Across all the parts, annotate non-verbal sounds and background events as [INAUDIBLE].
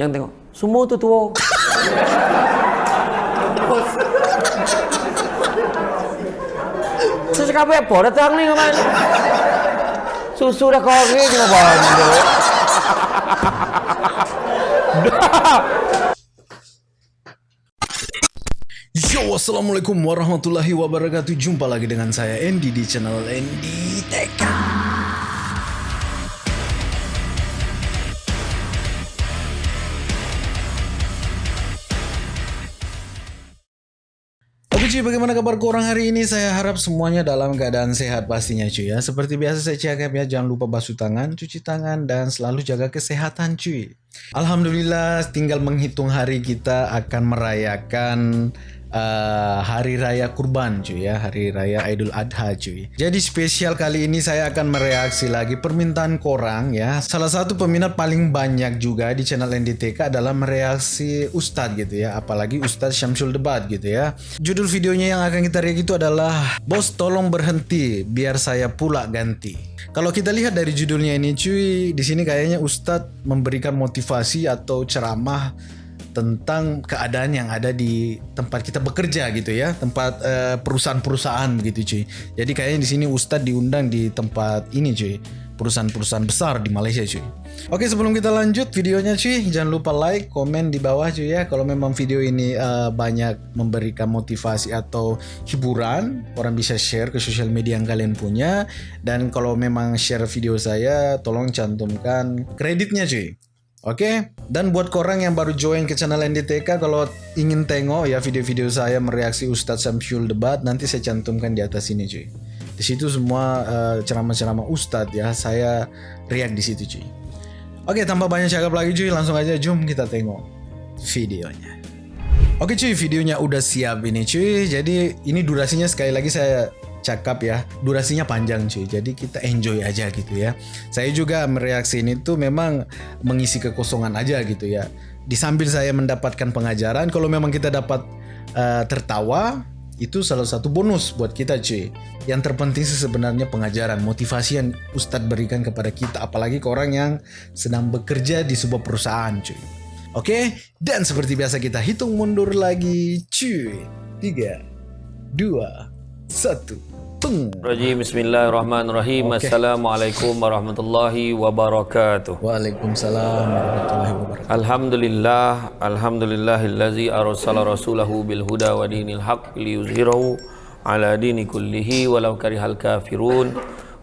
Yang tengok. Semua tu tua. Saya cakap apa datang ni kemana? Susu dah ke benda. Yo, Assalamualaikum warahmatullahi wabarakatuh Jumpa lagi dengan saya Andy di channel Andy Teka cuy, bagaimana kabar korang hari ini? Saya harap semuanya dalam keadaan sehat pastinya cuy ya. Seperti biasa saya cakap ya, jangan lupa basuh tangan, cuci tangan, dan selalu jaga kesehatan cuy. Alhamdulillah, tinggal menghitung hari kita akan merayakan uh, hari raya kurban cuy ya. Hari raya Idul Adha cuy. Jadi spesial kali ini saya akan mereaksi lagi permintaan korang ya. Salah satu peminat paling banyak juga di channel NDTK adalah mereaksi Ustadz gitu ya. Apalagi Ustadz Syamsul Debat gitu ya. Judul videonya yang akan kita react itu adalah bos tolong berhenti biar saya pula ganti. Kalau kita lihat dari judulnya ini cuy di sini kayaknya Ustadz memberikan motivasi atau ceramah tentang keadaan yang ada di tempat kita bekerja gitu ya tempat uh, perusahaan-perusahaan begitu cuy. Jadi kayaknya di sini Ustadz diundang di tempat ini cuy. Perusahaan-perusahaan besar di Malaysia cuy. Oke sebelum kita lanjut videonya cuy jangan lupa like komen di bawah cuy ya. Kalau memang video ini uh, banyak memberikan motivasi atau hiburan orang bisa share ke sosial media yang kalian punya. Dan kalau memang share video saya tolong cantumkan kreditnya cuy Oke, okay? dan buat korang yang baru join ke channel NDTK, kalau ingin tengok ya video-video saya mereaksi Ustadz Samsyul debat, nanti saya cantumkan di atas ini cuy. Di situ semua uh, ceramah-ceramah Ustadz ya, saya react di situ cuy. Oke, okay, tanpa banyak cakap lagi cuy, langsung aja jom kita tengok videonya. Oke okay, cuy, videonya udah siap ini cuy. Jadi ini durasinya sekali lagi saya cakap ya durasinya panjang cuy. Jadi kita enjoy aja gitu ya. Saya juga mereaksi ini tuh memang mengisi kekosongan aja gitu ya. Di sambil saya mendapatkan pengajaran kalau memang kita dapat uh, tertawa itu salah satu bonus buat kita cuy. Yang terpenting sih sebenarnya pengajaran motivasi yang Ustadz berikan kepada kita. Apalagi ke orang yang sedang bekerja di sebuah perusahaan cuy. Oke? Dan seperti biasa kita hitung mundur lagi cuy. Tiga dua satu Rajim Bismillahirrahmanirrahim. Okay. Assalamualaikum warahmatullahi wabarakatuh. Waalaikumsalam warahmatullahi wabarakatuh. Alhamdulillah Alhamdulillahillazi arsala rasulahu bil huda wa dinil haq liyuzhirahu ala dini kullihi walau karihal kafirun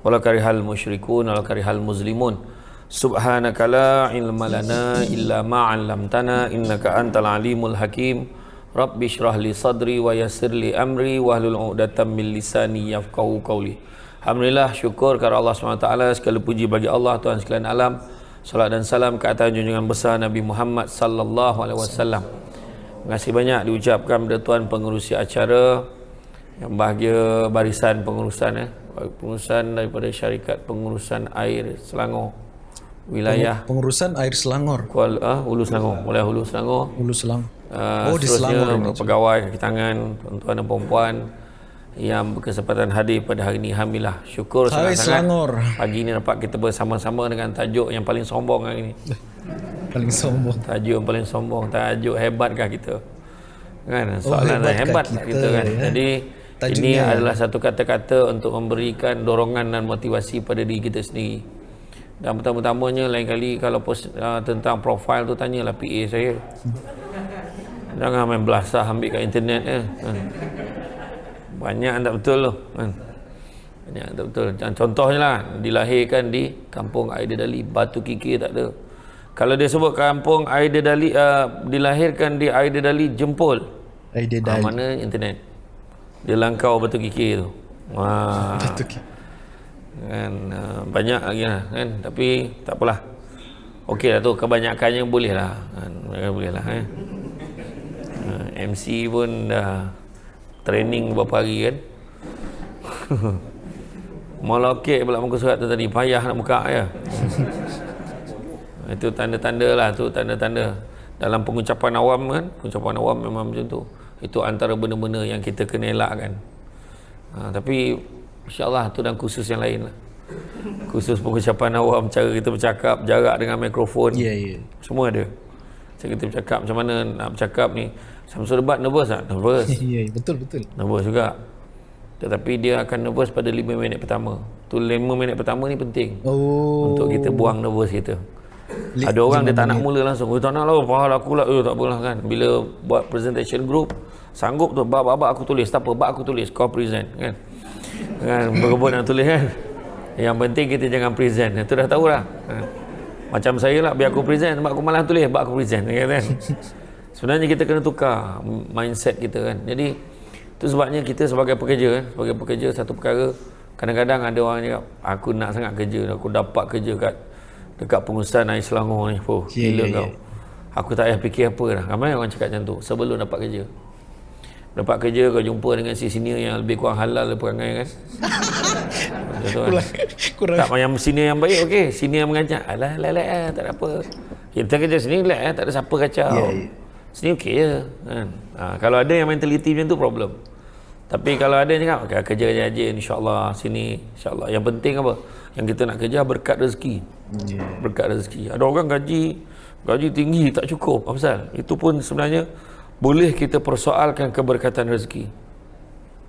walau karihal musyrikun walau karihal muslimun. Subhanaka la ilma lana illa ma'allamtana innaka antal alimul hakim Rabbi syrah li sadri wa yassir li amri wa hlul uqdatam min lisani yafqahu qawli. Alhamdulillah syukur kepada Allah SWT segala puji bagi Allah Tuhan sekalian alam. Salat dan salam ke atas junjungan besar Nabi Muhammad sallallahu alaihi wasallam. Terima kasih banyak diucapkan kepada tuan pengurusi acara yang bahagia barisan pengurusan eh pengurusan daripada syarikat pengurusan air Selangor wilayah pengurusan air Selangor. Kuala uh, Hulu Selangor. Mulai Hulu Selangor. Hulu Selangor. Uh, oh di Selangor ini. Pegawai kaki tangan tuan-tuan dan puan yang berkesempatan hadir pada hari ini. Alhamdulillah syukur sangat-sangat. Selangor. pagi ini dapat kita bersama-sama dengan tajuk yang paling sombong hari ini. Paling sombong. Tajuk yang paling sombong tajuk hebatkah kita? Kan? Oh, soalan oh, hebat kita, kita kan? ya. jadi Tajuknya ini adalah satu kata-kata untuk memberikan dorongan dan motivasi pada diri kita sendiri dan pertama-tamanya lain kali kalau post, uh, tentang profil tu tanyalah PA saya Jangan main belasah ambil kat internet ya. Banyak tak betul tu. Kan? Banyak tak betul. Contohnya lah, dilahirkan di kampung Aidedali, Batu Kiki tak ada. Kalau dia sebut kampung Aidedali, uh, dilahirkan di Aidedali, Jempol. Aidedali. Ha, mana internet? Dia langkau Batu Kiki tu. Wah. Batu Kiki. Kan, uh, banyak lagi lah. Kan? Tapi tak apalah. Okey lah tu, kebanyakannya boleh lah. Kan? Boleh lah. Eh? MC pun dah training beberapa hari kan [LAUGHS] Malah okey pula muka surat tu tadi Payah nak buka ya [LAUGHS] Itu tanda-tanda lah tu tanda-tanda Dalam pengucapan awam kan Pengucapan awam memang macam tu Itu antara benda-benda yang kita kena elakkan ha, Tapi InsyaAllah tu dan khusus yang lain lah Khusus pengucapan awam Cara kita bercakap Jarak dengan mikrofon yeah, yeah. Semua ada Saya kita bercakap macam mana nak bercakap ni. Samsul debat nervous tak? Nervous. [LAUGHS] Ya, betul betul. nervous juga. Tetapi dia akan nervous pada 5 minit pertama. Tu 5 minit pertama ni penting. Oh. Untuk kita buang nervous kita. Li- Ada orang dia tak nak mula langsung. Oh tak nak lah, faham aku lah. Eh tak apalah kan. Bila buat presentation group, sanggup tu, bab-bab aku tulis. Tak apa, bab aku tulis. Kau present kan. Kan, berebut nak tulis kan. Yang penting kita jangan present. Itu dah tahu lah. Kan? Macam saya lah, biar aku present. Sebab aku malah tulis, bab aku present. Kan? kan? Sebenarnya kita kena tukar mindset kita kan. Jadi, itu sebabnya kita sebagai pekerja kan. Sebagai pekerja, satu perkara. Kadang-kadang ada orang cakap, aku nak sangat kerja. Aku dapat kerja kat dekat pengurusan air Selangor ni. Oh, Ya, gila ya, kau. Aku tak payah fikir apa dah. Ramai orang cakap macam tu. Sebelum dapat kerja. Dapat kerja kau jumpa dengan si senior yang lebih kurang halal perangai kan. Macam tu kan. Kurang, kurang. Tak yang senior yang baik okey, senior yang mengajar. Alah alah alah ah, tak ada apa. Kita kerja sini relax eh, tak ada siapa kacau. Ya, ya. Sini okey je kan. Ha, kalau ada yang mentaliti macam tu problem. Tapi kalau ada yang cakap okay, kerja je aja insya-Allah sini insya-Allah. Yang penting apa? Yang kita nak kerja berkat rezeki. Ya. Berkat rezeki. Ada orang gaji gaji tinggi tak cukup. Apa pasal? Itu pun sebenarnya boleh kita persoalkan keberkatan rezeki.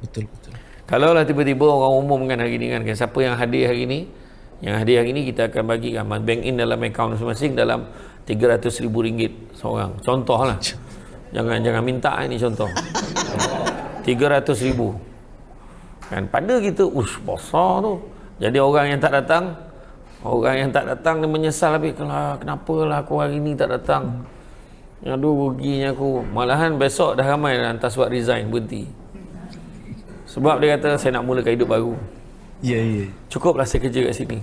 Betul betul. Kalau lah tiba-tiba orang umum kan hari ni kan, kan siapa yang hadir hari ni? Yang hadir hari ni kita akan bagikan bank in dalam akaun masing-masing dalam RM300,000 seorang. Contoh lah [LAUGHS] jangan jangan minta ini contoh. RM300,000 kan pada kita ush besar tu. Jadi orang yang tak datang orang yang tak datang dia menyesal habis kenapa lah aku hari ni tak datang aduh ruginya aku malahan besok dah ramai dah hantar surat resign berhenti sebab dia kata saya nak mulakan hidup baru. Ya ya. Cukuplah saya kerja kat sini.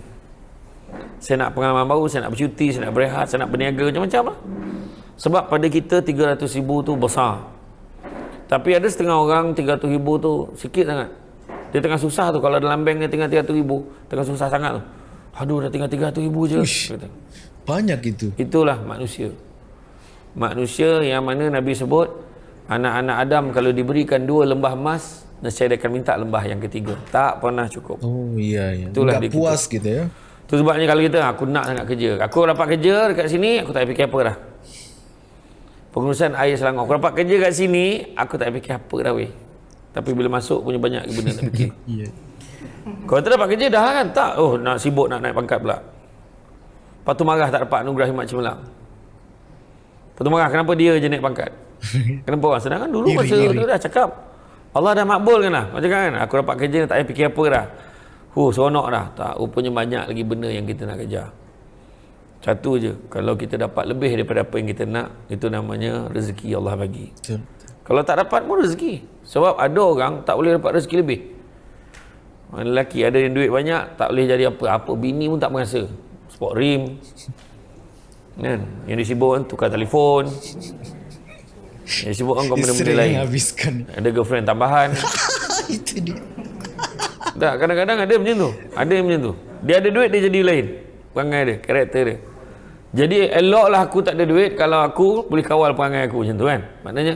Saya nak pengalaman baru, saya nak bercuti, saya nak berehat, saya nak berniaga macam-macam lah. Sebab pada kita 300 ribu tu besar. Tapi ada setengah orang 300 ribu tu sikit sangat. Dia tengah susah tu kalau dalam bank dia tinggal 300 ribu. Tengah susah sangat tu. Aduh dah tinggal 300 ribu je. Uish. Kata. Banyak itu. Itulah manusia. Manusia yang mana Nabi sebut anak-anak Adam kalau diberikan dua lembah emas nescaya dia akan minta lembah yang ketiga. Tak pernah cukup. Oh iya iya. Itulah dia puas gitu ya. Tu sebabnya kalau kita aku nak sangat kerja. Aku dapat kerja dekat sini aku tak fikir apa dah. Pengurusan air Selangor. Aku dapat kerja kat sini aku tak fikir apa dah weh. Tapi bila masuk punya banyak benda nak fikir. [LAUGHS] Kalau tak dapat kerja dah kan tak. Oh nak sibuk nak naik pangkat pula. Lepas tu marah tak dapat anugerah Himat Cemerlang. Lepas tu marah kenapa dia je naik pangkat. [LAUGHS] Kenapa orang sedangkan dulu Iri, masa iri. tu dah cakap Allah dah makbul kan lah. Macam kan aku dapat kerja tak payah fikir apa dah. Huh seronok dah. Tak rupanya banyak lagi benda yang kita nak kejar. Satu je. Kalau kita dapat lebih daripada apa yang kita nak, itu namanya rezeki Allah bagi. Betul. Kalau tak dapat pun rezeki. Sebab ada orang tak boleh dapat rezeki lebih. Lelaki ada yang duit banyak, tak boleh jadi apa. Apa bini pun tak merasa. Sport rim. [LAUGHS] Kan? Yang disibuk kan tukar telefon. Yang disibuk kan kau benda-benda lain. habiskan. Ada girlfriend tambahan. [LAUGHS] itu dia. Tak, kadang-kadang ada macam tu. Ada yang macam tu. Dia ada duit, dia jadi lain. Perangai dia, karakter dia. Jadi eloklah aku tak ada duit kalau aku boleh kawal perangai aku macam tu kan. Maknanya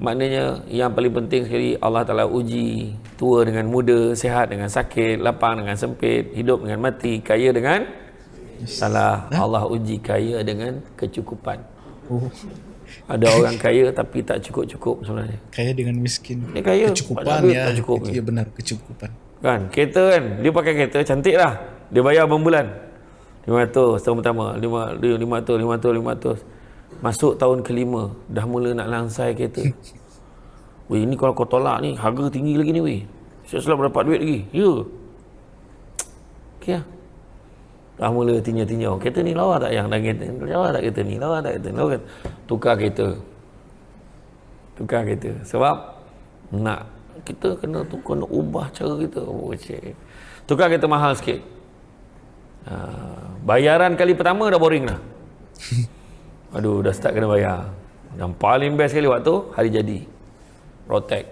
maknanya yang paling penting sekali Allah Taala uji tua dengan muda, sihat dengan sakit, lapang dengan sempit, hidup dengan mati, kaya dengan salah. Allah uji kaya dengan kecukupan. Oh, Ada orang kaya tapi tak cukup-cukup sebenarnya. kaya dengan miskin. Dia kaya, Kecukupan ya. tak cukup. Iya benar, kecukupan. Kan, kereta kan, dia pakai kereta cantik lah. Dia bayar berbulan. 500 tahun pertama, 5, dia 500, 500, 500. Masuk tahun kelima, dah mula nak langsai kereta. [LAUGHS] Weh, ini kalau kau tolak ni, harga tinggi lagi ni weh. Saya selalu dapat duit lagi. Ya. Okey lah. Dah mula tinjau-tinjau. Kereta ni lawa tak yang dah kereta? Lawa tak kereta ni? Lawa tak kereta ni? Lawa kan? Tukar kereta. Tukar kereta. Sebab nak kita kena tu kena ubah cara kita. Oh, cik. Tukar kereta mahal sikit. Ha, bayaran kali pertama dah boring dah. Aduh, dah start kena bayar. Yang paling best sekali waktu hari jadi. Rotek.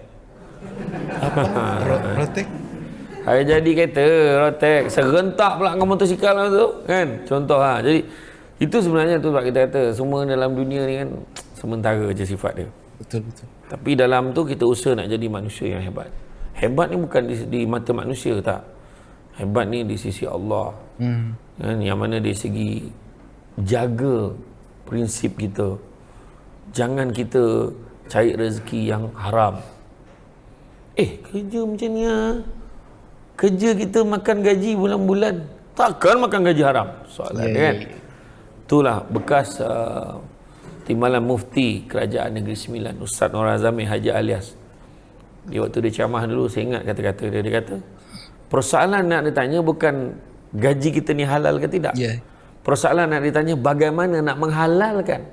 Ro- Rotek. Hari jadi kereta, rotek. Serentak pula dengan motosikal lah tu. Kan? Contoh ha. Jadi, itu sebenarnya tu sebab kita kata, semua dalam dunia ni kan, sementara je sifat dia. Betul betul. Tapi dalam tu kita usaha nak jadi manusia yang hebat. Hebat ni bukan di, di mata manusia tak. Hebat ni di sisi Allah. Hmm. Kan? Yang mana dari segi jaga prinsip kita. jangan kita cari rezeki yang haram eh kerja macam ni ah kerja kita makan gaji bulan-bulan. Takkan makan gaji haram. Soalan yeah, kan? yeah. itulah bekas uh, timbalan mufti kerajaan negeri Sembilan Ustaz Nur Azami Haji Alias. Di waktu dia ceramah dulu saya ingat kata-kata dia. Dia kata persoalan nak ditanya bukan gaji kita ni halal ke tidak? Yeah. persoalan nak ditanya bagaimana nak menghalalkan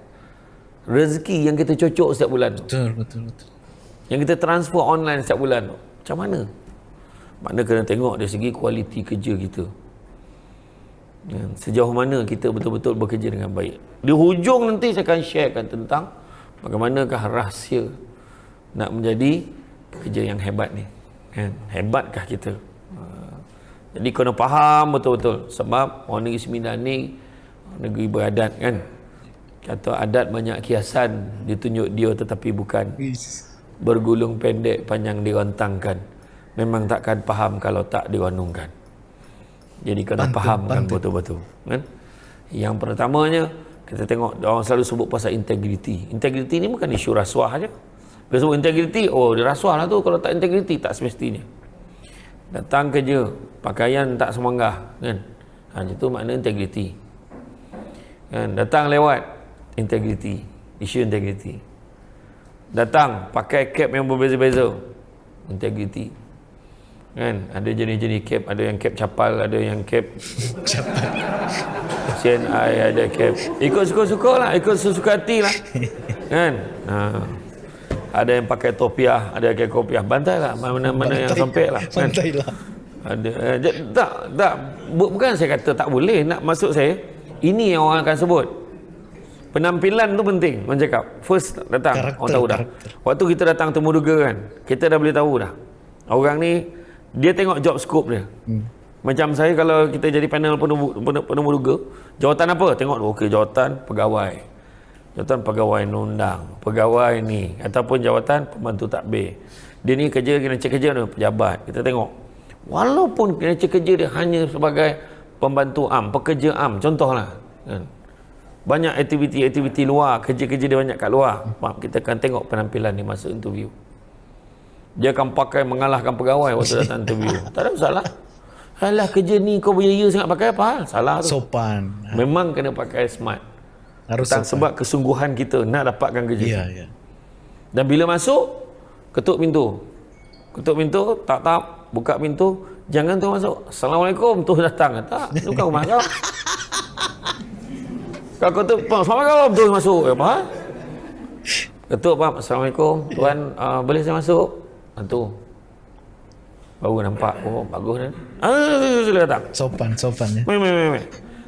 rezeki yang kita cocok setiap bulan betul betul betul. Yang kita transfer online setiap bulan macam mana mana kena tengok dari segi kualiti kerja kita. Ya, sejauh mana kita betul-betul bekerja dengan baik. Di hujung nanti saya akan sharekan tentang bagaimanakah rahsia nak menjadi pekerja yang hebat ni. Kan hebatkah kita? Ha. jadi kena faham betul-betul. Sebab orang negeri Sembilan ni negeri beradat kan? Kata adat banyak kiasan ditunjuk dia tetapi bukan. Bergulung pendek panjang dirantangkan memang takkan faham kalau tak diwanungkan. Jadi kena pantun, fahamkan betul-betul kan? Yang pertamanya kita tengok orang selalu sebut pasal integriti. Integriti ni bukan isu rasuah aja bila sebut integriti oh dia rasuah lah tu. Kalau tak integriti tak semestinya. Datang kerja pakaian tak semanggah kan? Ha, itu makna integriti. Kan? Datang lewat integriti. Isu integriti. Datang pakai cap yang berbeza-beza. Integriti kan? Ada jenis-jenis cap. Ada yang cap capal ada yang cap capal. CNI ada cap. Ikut suka-suka lah. Ikut suka hati lah. Kan? Ha. ada yang pakai topiah ada yang pakai kopiah. Bantai lah mana-mana yang sampai lah. kan? bantai lah. Ada. Eh, tak tak. Bukan saya kata tak boleh nak masuk saya. Ini yang orang akan sebut. Penampilan tu penting orang cakap. First datang. Karakter, orang tahu dah. Karakter. waktu kita datang temu duga kan kita dah boleh tahu dah. Orang ni dia tengok job scope dia. Hmm. macam saya kalau kita jadi panel penemu duga jawatan apa? Tengok okey jawatan pegawai. Jawatan pegawai undang pegawai ni. Ataupun jawatan pembantu takbir. Dia ni kerja kena cek kerja tu pejabat. Kita tengok. Walaupun kena cek kerja dia hanya sebagai pembantu am pekerja am contohlah kan? Banyak aktiviti-aktiviti luar, kerja-kerja dia banyak kat luar. Maaf, kita akan tengok penampilan dia masa interview. Dia akan pakai mengalahkan pegawai waktu [LAUGHS] datang interview. tak ada masalah. Alah kerja ni kau berjaya sangat pakai apa hal? Salah tu. Sopan. Memang kena pakai smart. Harus sopan. Sebab kesungguhan kita nak dapatkan kerja. Ya, ya. Dan bila masuk, ketuk pintu. Ketuk pintu, tak tak, buka pintu, jangan tu masuk. Assalamualaikum, tu datang. Tak, tu kau rumah kau. Kau ketuk, Assalamualaikum, terus masuk. Ya, apa? Ketuk, Pak. Assalamualaikum. Tuan, uh, boleh saya masuk? Tentu. Baru nampak. Oh, bagus kan? Ah, sila datang. Sopan, sopan. Ya. Mei, mei, mei.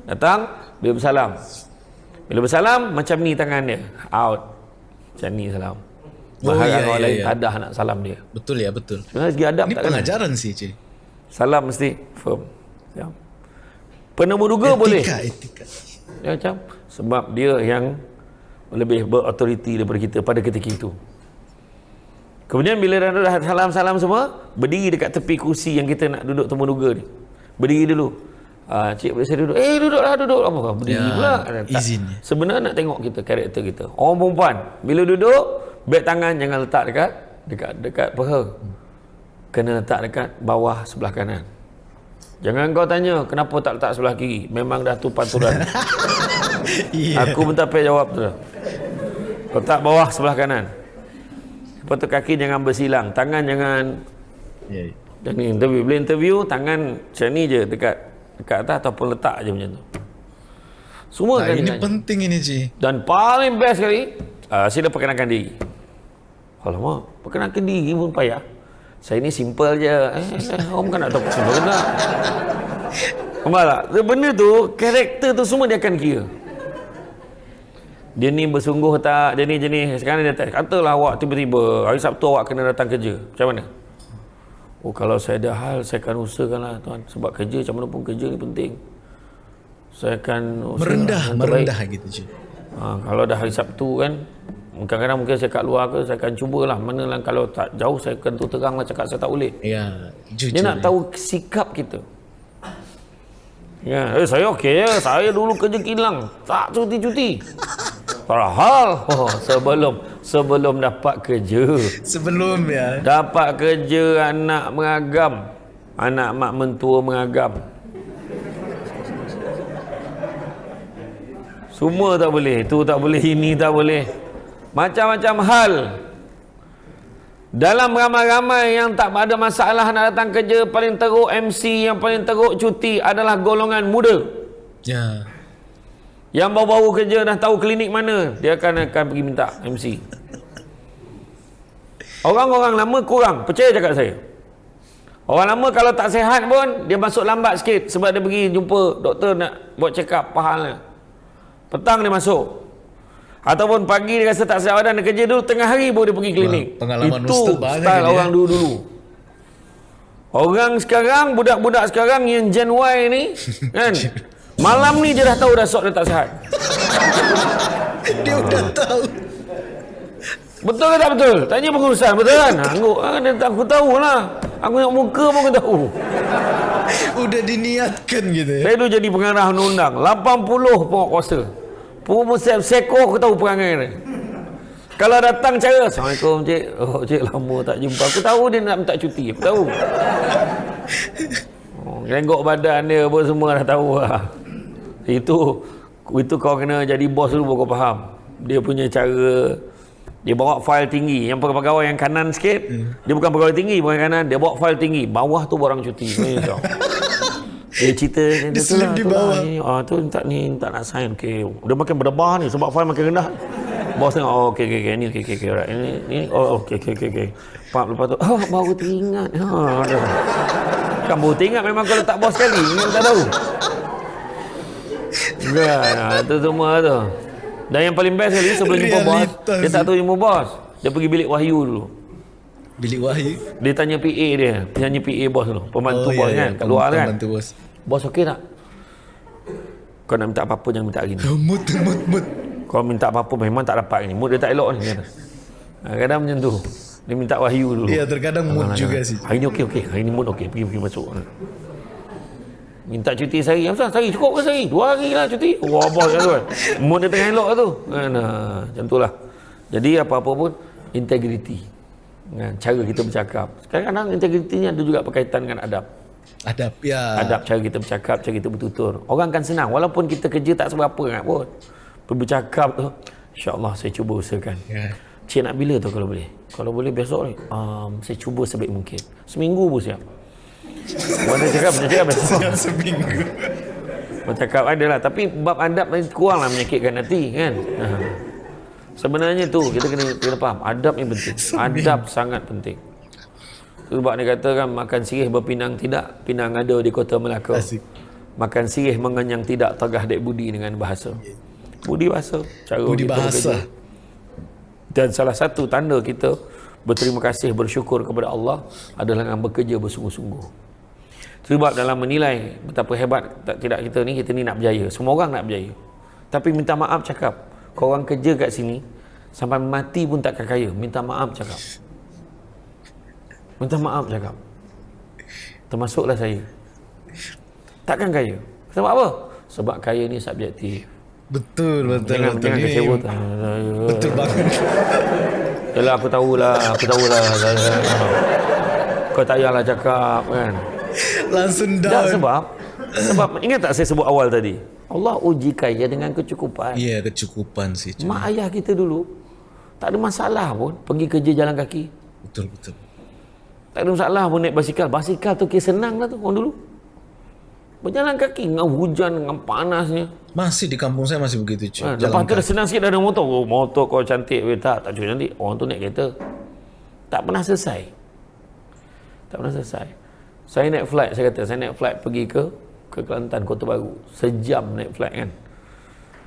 Datang, bila bersalam. Bila bersalam, macam ni tangan dia. Out. Macam ni salam. Bahaya oh, iya, orang iya, lain iya. tak nak salam dia. Betul ya, betul. Sebenarnya segi adab Ini tak pengajaran kena. sih, Cik. Salam mesti firm. Ya. Penemu duga etika, boleh. Etika, etika. Ya, macam sebab dia yang lebih berautoriti daripada kita pada ketika itu kemudian bila dah salam-salam semua berdiri dekat tepi kursi yang kita nak duduk temu duga ni berdiri dulu uh, cik boleh saya duduk eh duduklah duduk apa berdiri ya, pula izin sebenarnya nak tengok kita karakter kita orang perempuan bila duduk beg tangan jangan letak dekat dekat dekat peha kena letak dekat bawah sebelah kanan Jangan kau tanya kenapa tak letak sebelah kiri. Memang dah tu paturan. [LAUGHS] yeah. Aku pun tak payah jawab tu. Letak bawah sebelah kanan. Lepas tu kaki jangan bersilang. Tangan jangan... Yeah. Dan interview. Bila interview, tangan macam ni je dekat dekat atas ataupun letak je macam tu. Semua nah, kan ini penting ini Ji. Dan paling best sekali, uh, sila perkenalkan diri. Alamak, perkenalkan diri pun payah. Saya ni simple je. Eh, eh, orang kan nak tahu simple ke tak? Nampak tak? Benda tu, karakter tu semua dia akan kira dia ni bersungguh tak dia ni jenis. Sekarang dia katalah awak tiba-tiba hari Sabtu awak kena datang kerja. Macam mana? Oh kalau saya ada hal saya akan usahakan lah tuan. Sebab kerja macam mana pun kerja ni penting. Saya akan merendah merendah gitu je. Ha, kalau dah hari Sabtu kan kadang-kadang mungkin saya kat luar ke saya akan cubalah. Mana lah kalau tak jauh saya akan tu terang lah cakap saya tak boleh. Ya, jujur, dia nak ya. tahu sikap kita. Ya, eh, saya okey ya. Saya dulu kerja kilang. Tak cuti-cuti. Padahal oh, sebelum sebelum dapat kerja. Sebelum ya. Dapat kerja anak mengagam. Anak mak mentua mengagam. Semua tak boleh. Itu tak boleh, ini tak boleh. Macam-macam hal. Dalam ramai-ramai yang tak ada masalah nak datang kerja, paling teruk MC, yang paling teruk cuti adalah golongan muda. Ya. Yang baru-baru kerja dah tahu klinik mana, dia akan akan pergi minta MC. Orang-orang lama kurang, percaya cakap saya. Orang lama kalau tak sihat pun, dia masuk lambat sikit sebab dia pergi jumpa doktor nak buat check up pahalnya. Petang dia masuk. Ataupun pagi dia rasa tak sihat badan dia kerja dulu tengah hari baru dia pergi klinik. Pengalaman Itu style orang ya. dulu-dulu. Orang sekarang budak-budak sekarang yang Gen Y ni [LAUGHS] kan malam ni dia dah tahu dah sok dia tak sihat. [LAUGHS] Dia udah tahu. Betul ke tak betul? Tanya pengurusan betul kan? Aku, ah, dia tak aku tahu lah. Aku nak muka pun aku tahu. [LAUGHS] Udah diniatkan gitu ya. Saya dulu jadi pengarah undang-undang. 80 pokok kuasa. Pengurusan seko aku tahu perangai dia. Kalau datang cara, Assalamualaikum cik. Oh cik lama tak jumpa. Aku tahu dia nak minta cuti. Aku tahu. [LAUGHS] Oh, badan dia apa semua dah tahu lah. Itu itu kau kena jadi bos dulu baru kau faham. Dia punya cara dia bawa file tinggi. Yang pegawai yang kanan sikit hmm. dia bukan pegawai tinggi bukan kanan. Dia bawa file tinggi. Bawah tu orang cuti. [LAUGHS] Macam dia cerita dia, selip lah, di tu bawah. lah, ni, ah, tu tak ni tak nak sign. Okey dia makin berdebar ni sebab file makin rendah. Bos tengok oh okey okey okey ni okey okey okay, right. ini ni oh okey okey okey okey pak lepas tu oh baru teringat. Ha kan baru teringat memang kalau tak bos sekali ingat tak tahu Ya, itu semua tu. Dan yang paling best sekali sebelum jumpa bos, dia tak tahu jumpa bos. Dia pergi bilik Wahyu dulu. Bilik wahyu. Dia tanya PA dia, tanya PA bos dulu, pembantu Oh, bos ya, ya. kan, kat luar kan. Pembantu bos. Bos okey tak? Kau nak minta apa-apa jangan minta hari ni. Mut, mut, mut. Kau minta apa-apa memang tak dapat ni. Mood dia tak elok ni. Kata. Ha, kadang macam tu. Dia minta wahyu dulu. Iya, terkadang mood Ah, juga ah. sih. Hari ni okey okey. Hari ni mood okey. Pergi pergi masuk. Minta cuti sehari. Apa sehari cukup ke sehari? Dua hari lah cuti. Wah bos kan tu. kan. Mood dia tengah elok tu. Kan, ah, macam tu lah. Jadi apa-apa pun integriti. Kan, cara kita bercakap. Kadang-kadang integriti ni ada juga berkaitan dengan adab. Adab ya. Adab cara kita bercakap, cara kita bertutur. Orang kan senang. Walaupun kita kerja tak seberapa sangat pun. Bercakap tu. InsyaAllah saya cuba usahakan. Ya. Cik nak bila tu kalau boleh? Kalau boleh besok ni. Um, saya cuba sebaik mungkin. Seminggu pun siap. Mana cakap, macam cakap. Yang seminggu. Bercakap ada lah. Tapi bab adab ni kurang lah menyakitkan hati kan. Ha. Sebenarnya tu kita kena, kena faham. Adab ni penting. Adab sangat penting. Sebab dia kata kan makan sirih berpinang tidak, pinang ada di kota Melaka. Asik. Makan sirih mengenyang tidak, tegah dek budi dengan bahasa. Budi bahasa. Cara Budi bahasa. bekerja. Dan salah satu tanda kita berterima kasih, bersyukur kepada Allah adalah dengan bekerja bersungguh-sungguh. Sebab dalam menilai betapa hebat tak, tidak kita ni, kita ni nak berjaya. Semua orang nak berjaya. Tapi minta maaf cakap, kau orang kerja kat sini, sampai mati pun takkan kaya. Minta maaf cakap. Minta maaf cakap. Termasuklah saya. Takkan kaya. Sebab apa? Sebab kaya ni subjektif. Betul, betul, Jangan, betul. jangan kecewa. Betul banget. Yalah aku tahulah, aku tahulah. Kau tak payahlah cakap kan. [LAUGHS] Langsung Tak down. sebab sebab [LAUGHS] ingat tak saya sebut awal tadi. Allah uji kaya dengan kecukupan. Iya, kecukupan sih. cuy. Mak ayah kita dulu tak ada masalah pun pergi kerja jalan kaki. Betul, betul. Tak ada masalah pun naik basikal. Basikal tu kira senang lah tu orang dulu. Berjalan kaki dengan hujan, dengan panasnya. Masih di kampung saya masih begitu, cuy. Ha, Jalan lepas tu dah senang sikit dah ada motor. Oh, motor kau cantik. Weh, tak, tak cuy cantik. Orang tu naik kereta. Tak pernah selesai. Tak pernah selesai. Saya naik flight, saya kata, saya naik flight pergi ke ke Kelantan, Kota Baru. Sejam naik flight kan.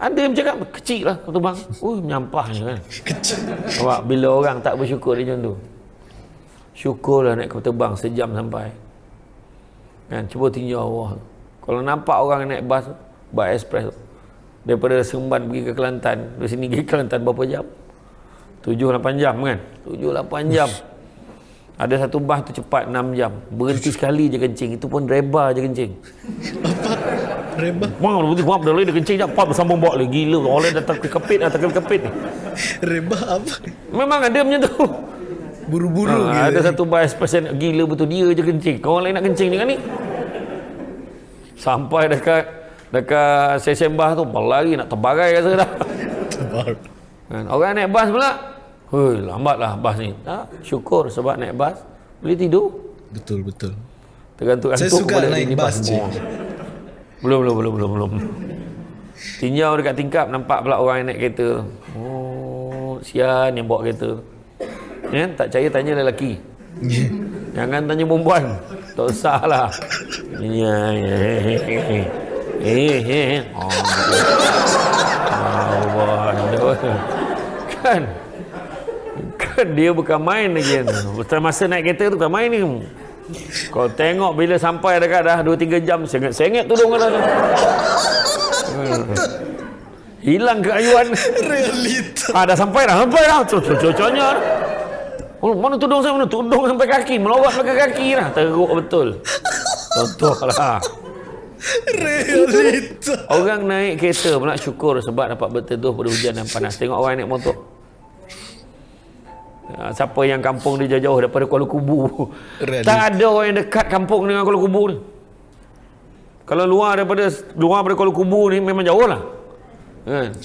Ada yang cakap, kecil lah Kota Bang. Uh, menyampahnya kan. Kecil. Nampak, bila orang tak bersyukur dia macam tu. Syukurlah naik Kota Bang sejam sampai. Kan, cuba tinjau Allah. Kalau nampak orang naik bas, bas express daripada Seremban pergi ke Kelantan, dari sini pergi ke Kelantan berapa jam? 7-8 jam kan? 7-8 jam. Ada satu bas tu cepat 6 jam. Berhenti sekali je kencing. Itu pun reba je kencing. Rebah. Wah, berhenti kuap dah dia kencing dah pap sambung bawa lagi gila. Orang datang ke kepit datang ke kepit ni. Rebah apa? Memang ada macam tu. Buru-buru Ha, ada satu bias pasien gila betul dia je kencing. Kau orang lain nak kencing dengan ni. Sampai dekat dekat sesi sembah tu berlari nak terbagai rasa dah. Tebar. Kan? Orang naik bas pula. Hei, lambatlah bas ni. Tak, syukur sebab naik bas boleh tidur. Betul betul. Tergantung Saya antuk suka naik bas, cik. Oh. Belum, belum, belum, belum, belum. Tinjau dekat tingkap nampak pula orang yang naik kereta. Oh, sian yang bawa kereta. Ya, tak percaya tanya lelaki. Yeah. Jangan tanya perempuan. Tak usah lah. Ya, ya, Eh, eh. Oh, Allah. Kan? Kan dia bukan main lagi kan. Betul masa naik kereta tu bukan main ni. Kau tengok bila sampai dekat dah 2-3 jam sengit-sengit tudung kau dah tu. Hmm. Hilang keayuan. Realita. Ah dah sampai dah, sampai dah. Cocok-cocoknya. Oh, mana tudung saya mana? Tudung sampai kaki, melorot sampai kaki dah. Teruk betul. Contoh lah. Realita. Orang naik kereta pula syukur sebab dapat berteduh pada hujan dan panas. Tengok orang naik motor. Ah, Siapa yang kampung dia jauh-jauh daripada Kuala Kubu. Realita. Tak ada orang yang dekat kampung dengan Kuala Kubu ni. Kalau luar daripada luar daripada Kuala Kubu ni memang jauh lah. Kan?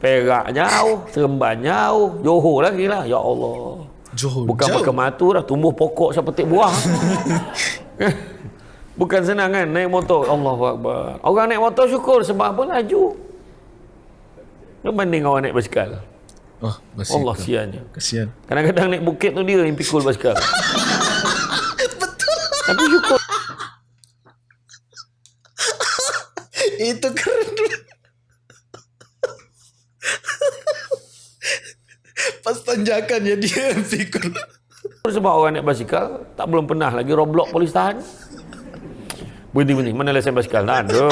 Perak jauh, Seremban jauh, Johor lagi lah. Ya Allah. Johor. Bukan jauh. makan matu dah, tumbuh pokok sampai petik buah. [LAUGHS] Bukan senang kan naik motor. Allahu Akbar. Orang naik motor syukur sebab apa laju. Berbanding orang naik basikal. Oh. Allah siannya. Kasihan. Kadang-kadang naik bukit tu dia yang pikul basikal. [LAUGHS] Tapi syukur. [LAUGHS] Itu keren. Pas tanjakan ya dia yang pikul. Sebab orang naik basikal tak belum pernah lagi roblok polis tahan. Berhenti. Mana lesen basikal? Tak ada.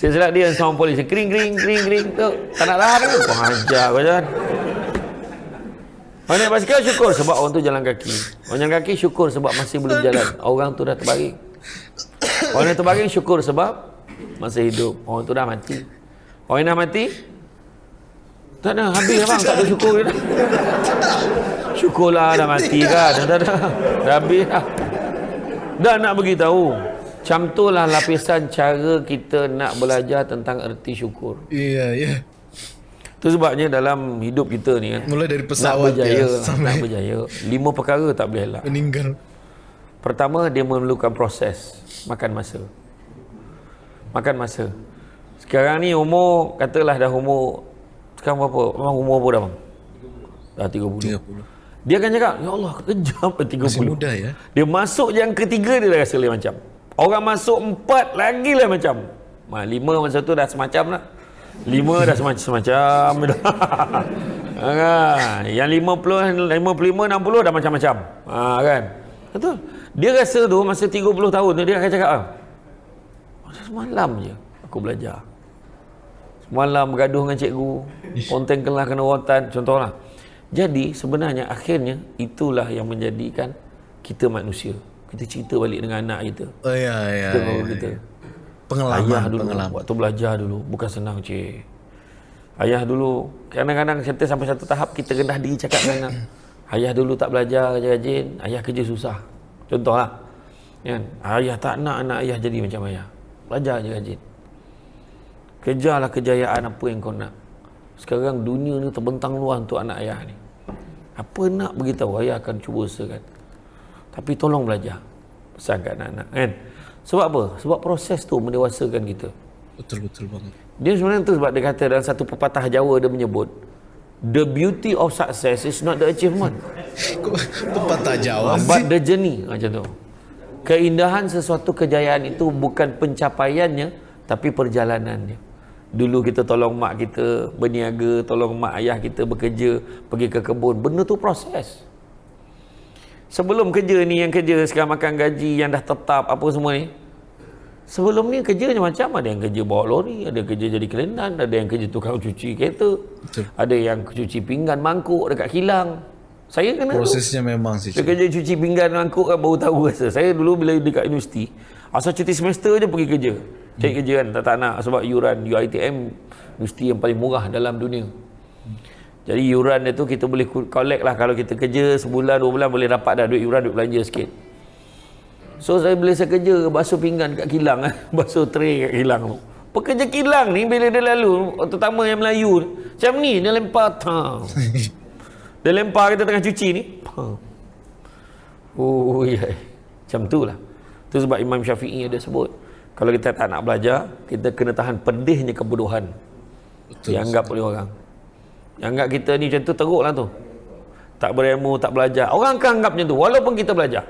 Silap dia sama polis. Kering kering kering kering tu. Tak nak ke? Kau hajar kau jangan. Orang naik basikal syukur sebab orang tu jalan kaki. Orang jalan kaki syukur sebab masih belum jalan. Orang tu dah terbaring. Orang yang terbaring syukur sebab masih hidup. Orang tu dah mati. Orang yang dah mati tak ada habis lah bang tak ada syukur dah. Syukurlah dah mati kan. Dah dah dah. Dah habis dah. Dah nak beritahu. Macam tu lah lapisan cara kita nak belajar tentang erti syukur. Iya, iya. Itu sebabnya dalam hidup kita ni kan. Mulai dari Nak pesawat berjaya, ya nak sampai berjaya. Lima perkara tak boleh elak. meninggal. Pertama, dia memerlukan proses. Makan masa. Makan masa. Sekarang ni umur, katalah dah umur, sekarang berapa? Memang umur apa dah bang? Dah 30. 30. Dia akan cakap, Ya Allah, kejam 30. Masih muda ya. Dia masuk yang ketiga dia dah rasa lain macam. Orang masuk empat lagi lah macam. Ma, lima masa tu dah semacam lah. Lima dah semacam semacam dah. [LAUGHS] ha, yang lima puluh, lima puluh lima, enam puluh dah macam-macam. Ha, kan? Betul. Dia rasa tu masa tiga puluh tahun tu dia akan cakap, ah, masa semalam je aku belajar. Semalam bergaduh dengan cikgu. Konten kelah kena rotan. Contohlah. Jadi sebenarnya akhirnya itulah yang menjadikan kita manusia. Kita cerita balik dengan anak kita. Oh ya, ya. Kita ya, ya. kita. Pengalaman, Ayah dulu, pengalaman. waktu belajar dulu. Bukan senang cik. Ayah dulu, kadang-kadang kita sampai satu tahap kita rendah diri cakap dengan anak. [COUGHS] Ayah dulu tak belajar rajin, ayah kerja susah. Contohlah. Kan? Ayah tak nak anak ayah jadi macam ayah. Belajar je rajin. Kejarlah kejayaan apa yang kau nak. Sekarang dunia ni terbentang luas untuk anak ayah ni. Apa nak beritahu ayah akan cuba usahakan. Tapi tolong belajar. Pesan kat anak-anak kan. Sebab apa? Sebab proses tu mendewasakan kita. Betul-betul banget. Dia sebenarnya tu sebab dia kata dalam satu pepatah Jawa dia menyebut The beauty of success is not the achievement [LAUGHS] pepatah Jawa sih? But the journey Macam tu Keindahan sesuatu kejayaan itu bukan pencapaiannya Tapi perjalanannya Dulu kita tolong mak kita berniaga Tolong mak ayah kita bekerja Pergi ke kebun Benda tu proses Sebelum kerja ni yang kerja sekarang makan gaji Yang dah tetap apa semua ni Sebelum ni kerjanya macam ada yang kerja bawa lori, ada kerja jadi kelenan, ada yang kerja tukang cuci kereta, Betul. ada yang cuci pinggan mangkuk dekat kilang. Saya kena tu. Prosesnya memang sih. Saya kerja cuci pinggan mangkuk kan baru tahu rasa. Saya dulu bila dekat universiti, asal cuti semester je pergi kerja. Cari kerja kan tak, tak nak sebab yuran UiTM mesti yang paling murah dalam dunia. Jadi yuran dia tu kita boleh collect lah kalau kita kerja sebulan dua bulan boleh dapat dah duit yuran duit belanja sikit. So saya boleh saya kerja basuh pinggan kat kilang [LAUGHS] basuh tray kat kilang tu. Pekerja kilang ni bila dia lalu terutama yang Melayu macam ni dia lempar tang. [LAUGHS] dia lempar kita tengah cuci ni. Oh ya. Macam tu lah. Tu sebab Imam Syafi'i ada sebut kalau kita tak nak belajar, kita kena tahan pedihnya kebodohan. Betul. Yang anggap oleh orang. Yang anggap kita ni macam tu teruk lah tu. Tak berilmu, tak belajar. Orang akan anggap macam tu, walaupun kita belajar.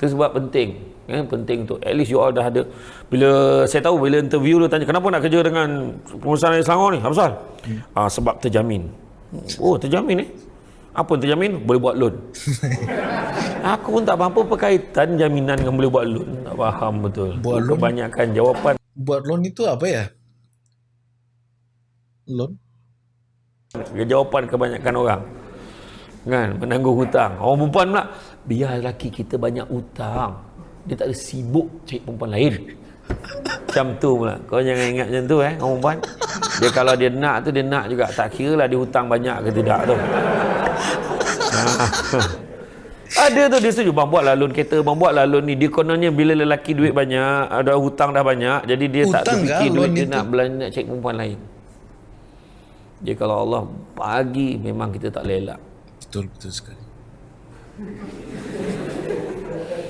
Itu sebab penting. Ya, penting tu. At least you all dah ada. Bila saya tahu, bila interview tu tanya, kenapa nak kerja dengan pengusaha di Selangor ni? Apa pasal? Hmm. Ah, sebab terjamin. Oh, terjamin? Eh? Apa yang terjamin? Boleh buat loan. [LAUGHS] Aku pun tak faham apa perkaitan jaminan dengan boleh buat loan. Tak faham betul. Buat loan? Kebanyakan jawapan. Buat loan itu apa ya? Loan? Jawapan kebanyakan orang. Kan? Menanggung hutang. Orang perempuan pula. Biar lelaki kita banyak hutang. Dia tak ada sibuk cari perempuan lain. Macam tu pula. Kau jangan ingat macam tu eh. Orang perempuan. Dia kalau dia nak tu dia nak juga. Tak kira lah dia hutang banyak ke tidak tu. Ada tu dia setuju bang buatlah loan kereta bang buatlah loan ni dia kononnya bila lelaki duit banyak ada hutang dah banyak jadi dia hutang tak terfikir duit dia itu? nak belanja nak cek perempuan lain dia kalau Allah bagi memang kita tak lelak. Betul betul sekali.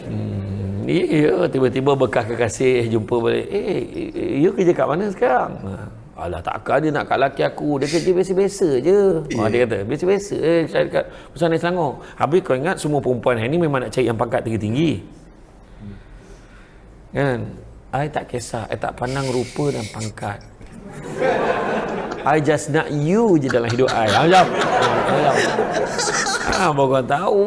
Hmm, iya tiba-tiba bekas kekasih jumpa balik. Eh, you kerja kat mana sekarang? Alah takkan dia nak kat laki aku. Dia kerja biasa-biasa je. Yeah. oh, Dia kata biasa-biasa. Eh, Cari kat Pusat Selangor. Habis kau ingat semua perempuan ni Memang nak cari yang pangkat tinggi-tinggi. Kan? I tak kisah. I tak pandang rupa dan pangkat I just nak you je dalam hidup I. Macam Ah, baru kau tahu.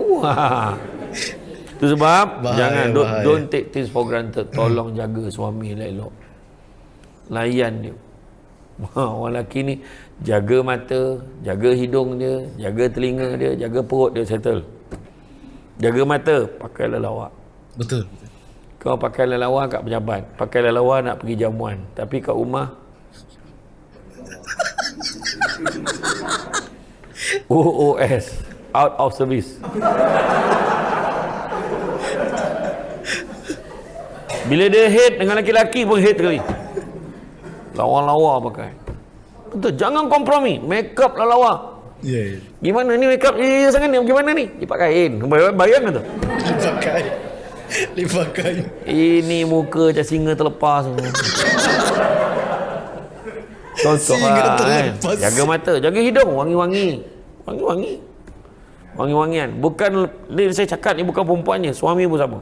[LAUGHS] Itu sebab bahaya, Jangan don't, don't take things for granted. Tolong jaga suami elok-elok Layan dia. [LAUGHS] Orang lelaki ni jaga mata, jaga hidung dia, jaga telinga dia, jaga perut dia settle. Jaga mata, pakai lelawak. Betul. Kau pakai lelawak kat pejabat, pakai lelawak nak pergi jamuan, tapi kat rumah OOS out of service. Bila dia hate dengan lelaki-lelaki pun hate sekali. Lawa-lawa pakai. Betul, jangan kompromi. Make up lah lawa. Ya. Yeah, yeah. Gimana ni make up ni sangat ni? Gimana ni? Lipat kain. Bayang tu. Lipat kain. Lipat kain. Ini muka macam singa terlepas. Contoh lah. Kan? Jaga mata, jaga hidung, wangi-wangi. Wangi-wangi. Wangi-wangian. Bukan, ni saya cakap ni bukan perempuannya, suami pun sama.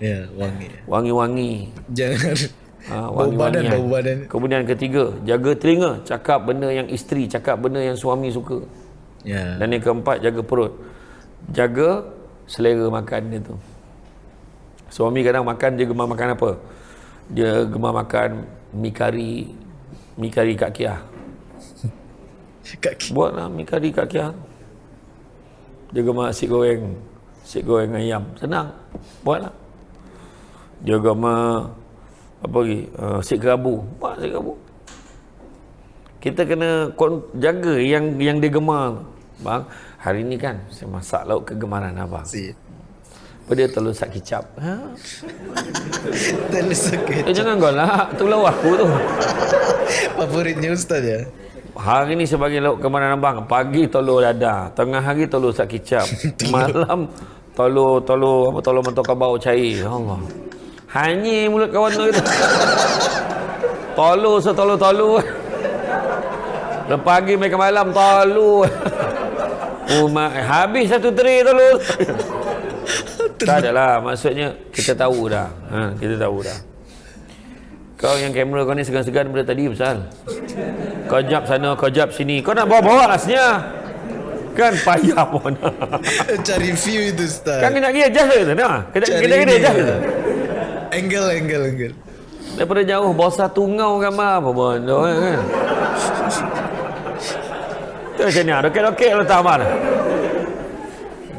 Ya, wangi. Wangi-wangi. Jangan Ha, bau badan, bau badan. Kemudian ketiga, jaga telinga, cakap benda yang isteri, cakap benda yang suami suka. Ya. Dan yang keempat, jaga perut. Jaga selera makan dia tu. Suami kadang makan, dia gemar makan apa? Dia gemar makan mi kari, mi kari Kak Kia. Buatlah mi kari Kak Kia. Dia gemar nasi goreng, nasi goreng ayam. Senang. Buatlah. Dia gemar apa lagi uh, sik kerabu buat sik kerabu kita kena jaga yang yang dia gemar bang hari ni kan saya masak lauk kegemaran abang si apa dia? Telur sak kicap. Ha? [LAUGHS] Telur sak kicap. Eh, jangan kau lah. Tu lauk aku tu. Favoritnya ustaz ya? Hari ni sebagai lauk kegemaran abang. Pagi telur dada tengah hari telur sak kicap. [LAUGHS] Malam telur telur apa telur mentok bau cair. Allah. Hanya mulut kawan tu itu. [LAUGHS] Tolu setolu-tolu. Lepas pagi mereka malam tolu. Uma, habis satu teri tolu. Tak adalah maksudnya kita tahu dah. Ha, kita tahu dah. Kau yang kamera kau ni segan-segan daripada tadi pasal. Kau jap sana, kau jap sini. Kau nak bawa-bawa lah senyap. Kan payah [LAUGHS] pun. [LAUGHS] Cari view itu Ustaz. Kan kena dia adjust ke? Nah, kena kena dia adjust ke? angle, angle, angle. Daripada jauh, bosa tungau gambar apa pun. Kan? Itu macam ni, dokek-dokek letak mana?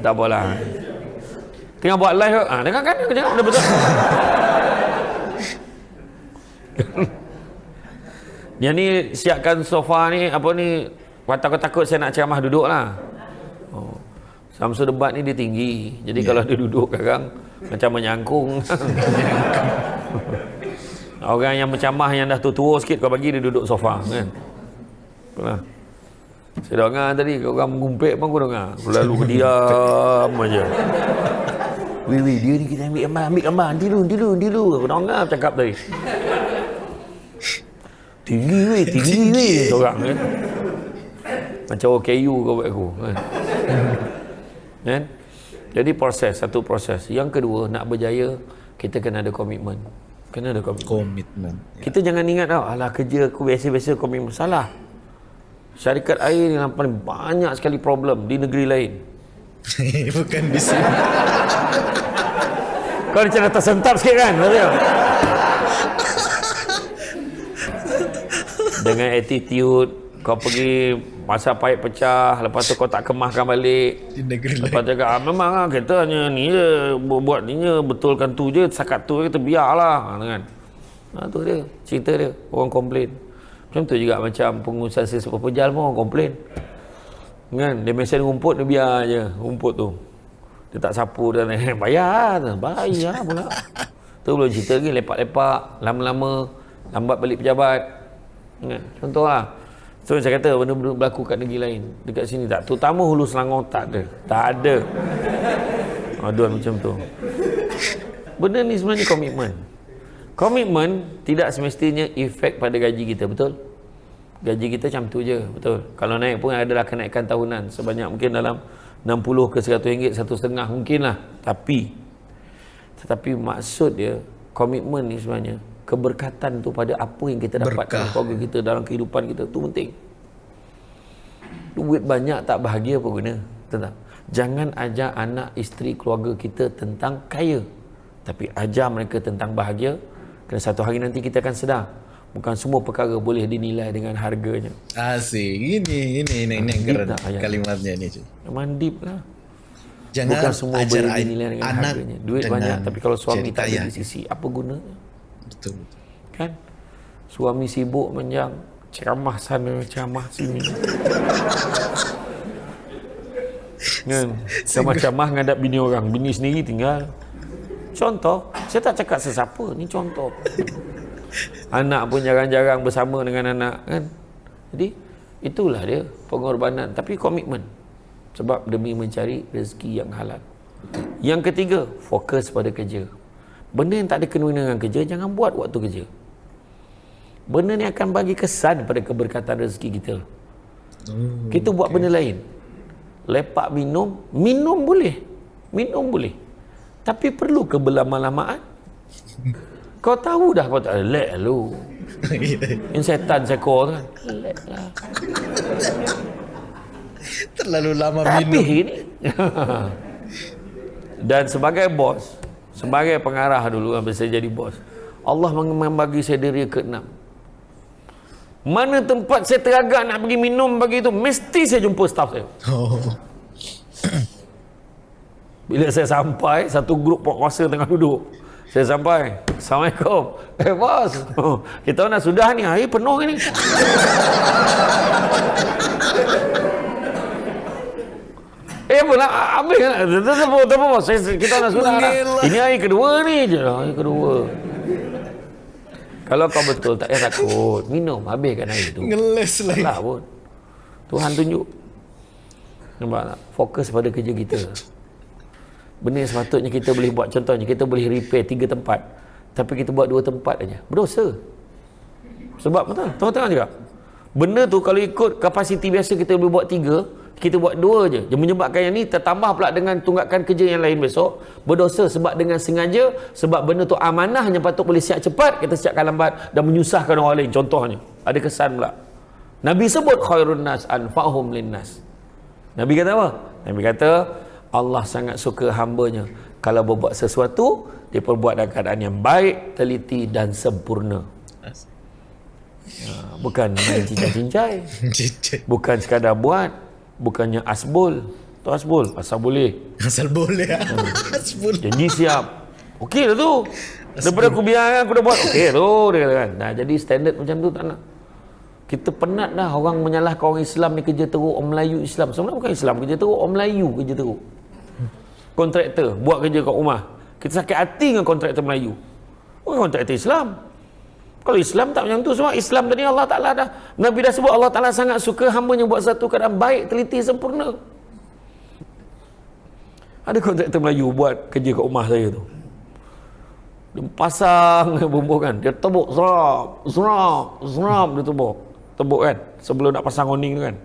Tak apalah. Tengah buat live, ah, dengar kan? Jangan, dah betul. [LAUGHS] Yang ni siapkan sofa ni apa ni takut-takut saya nak ceramah duduk lah. Oh. Samsul debat ni dia tinggi. Jadi yeah. kalau dia duduk kadang macam menyangkung. [LAUGHS] Orang yang mencamah yang dah tua-tua sikit kau bagi dia duduk sofa kan. Nah. Saya dengar tadi orang mengumpik pun aku dengar. Lalu [LAUGHS] diam aja. Wih wih dia ni kita ambil gambar, ambil gambar. Nanti dulu, nanti dulu, nanti dulu. Aku dengar cakap tadi. Tinggi weh, tinggi weh seorang kan. Macam OKU kau buat aku kan. kan? Jadi proses, satu proses. Yang kedua, nak berjaya, kita kena ada komitmen. Kena ada komitmen. Komitmen. Ya. Kita jangan ingat tau, alah kerja aku biasa-biasa komitmen. Salah. Syarikat air ni paling banyak sekali problem di negeri lain. Bukan di sini. Kau macam dah tersentap sikit kan? Betul? Dengan attitude, kau pergi masa paip pecah, lepas tu kau tak kemahkan balik. Di negeri lepas tu cakap, ah, memang lah, kita hanya ni je, buat ni je, betulkan tu je, sakat tu kita biarlah. Kan? Nah, tu dia, cerita dia, orang komplain. Macam tu juga macam pengusaha sesuatu pejal pun orang komplain. Kan, dia mesin rumput, dia biar je rumput tu. Dia tak sapu dan [LAUGHS] bayar bayar pula. [LAUGHS] Tu belum cerita lagi lepak-lepak lama-lama lambat balik pejabat. Kan? Contoh lah. So saya kata benda-benda berlaku kat negeri lain. Dekat sini tak. Terutama hulu selangor tak ada. Tak ada. Aduan macam tu. Benda ni sebenarnya komitmen komitmen tidak semestinya efek pada gaji kita betul gaji kita macam tu je betul. Kalau naik pun adalah kenaikan tahunan sebanyak mungkin dalam 60 ke 100 ringgit satu setengah mungkin lah tapi tetapi maksud dia komitmen ni sebenarnya keberkatan tu pada apa yang kita dapat dalam keluarga kita dalam kehidupan kita tu penting. Duit banyak tak bahagia apa guna tentang jangan ajar anak isteri keluarga kita tentang kaya. Tapi ajar mereka tentang bahagia kerana satu hari nanti kita akan sedar bukan semua perkara boleh dinilai dengan harganya. Asik. Ini ini ini ini keren kalimatnya ini. Mandip lah. Jangan bukan semua boleh dinilai dengan anak harganya. Duit banyak tapi kalau suami tak ada di sisi apa guna? Betul. Kan? Suami sibuk menjang ceramah sana ceramah sini. kan? [LAUGHS] Sama ceramah ngadap bini orang, bini sendiri tinggal. Contoh, saya tak cakap sesiapa, ni contoh anak pun jarang-jarang bersama dengan anak kan? Jadi itulah dia pengorbanan tapi komitmen. Sebab demi mencari rezeki yang halal. Yang ketiga fokus pada kerja. Benda yang tak ada kena dengan kerja jangan buat waktu kerja. Benda ni akan bagi kesan pada keberkatan rezeki kita. Hmm, kita buat okay. benda lain. Lepak minum minum boleh. Minum boleh. Tapi perlu ke berlama-lamaan [LAUGHS] kau tahu dah kau tak lek lu. [LAUGHS] Ini setan sekor kan. Lek lah. Terlalu lama Tapi minum. ini. [LAUGHS] Dan sebagai bos, sebagai pengarah dulu sampai saya jadi bos. Allah membagi saya diri ke enam. Mana tempat saya teragak nak pergi minum bagi itu, mesti saya jumpa staf saya. Oh. Bila saya sampai, satu grup penguasa tengah duduk. Saya sampai. Assalamualaikum. [LAUGHS] Eh bos. Kita nak sudah ni. Air penuh ni. [LAUGHS] eh pula tetap bos. Kita nak sudah. Ini air kedua ni je. Air kedua. Kalau kau betul tak payah takut. Minum habiskan air tu. Ngeles lagi. Tak pun. Tuhan tunjuk. Nampak tak? Fokus pada kerja kita benda yang sepatutnya kita boleh buat contohnya kita boleh repair tiga tempat tapi kita buat dua tempat aja. Berdosa. Sebab betul tengok-tengok juga. Benda tu kalau ikut kapasiti biasa kita boleh buat tiga kita buat dua je yang menyebabkan yang ni tertambah pula dengan tunggakan kerja yang lain besok. Berdosa sebab dengan sengaja sebab benda tu amanah yang patut boleh siap cepat kita siapkan lambat dan menyusahkan orang lain. Contohnya ada kesan pula. Nabi sebut khairun nas anfa'hum linnas Nabi kata apa? Nabi kata Allah sangat suka hambanya kalau berbuat sesuatu dia perbuat dalam keadaan yang baik, teliti dan sempurna. Ya, bukan main cincai-cincai. [LAUGHS] bukan sekadar buat, bukannya asbul. Tu asbul, asal boleh. Asal boleh. Hmm. [LAUGHS] asbul. Janji siap. Okey lah tu. Daripada aku biar aku dah buat. Okey tu dia kata kan. Nah, jadi standard macam tu tak nak. Kita penat dah orang menyalahkan orang Islam ni kerja teruk, orang Melayu Islam. Sebenarnya bukan Islam kerja teruk, orang Melayu kerja teruk. Kontraktor buat kerja kat rumah. Kita sakit hati dengan kontraktor Melayu. Bukan kontraktor Islam. Kalau Islam tak macam tu semua Islam tadi Allah Ta'ala dah Nabi dah sebut Allah Ta'ala sangat suka hamba yang buat satu keadaan baik, teliti, sempurna ada kontraktor Melayu buat kerja kat rumah saya tu dia pasang [LAUGHS] bumbu kan dia tebuk serap serap serap dia tebuk tebuk kan sebelum nak pasang awning tu kan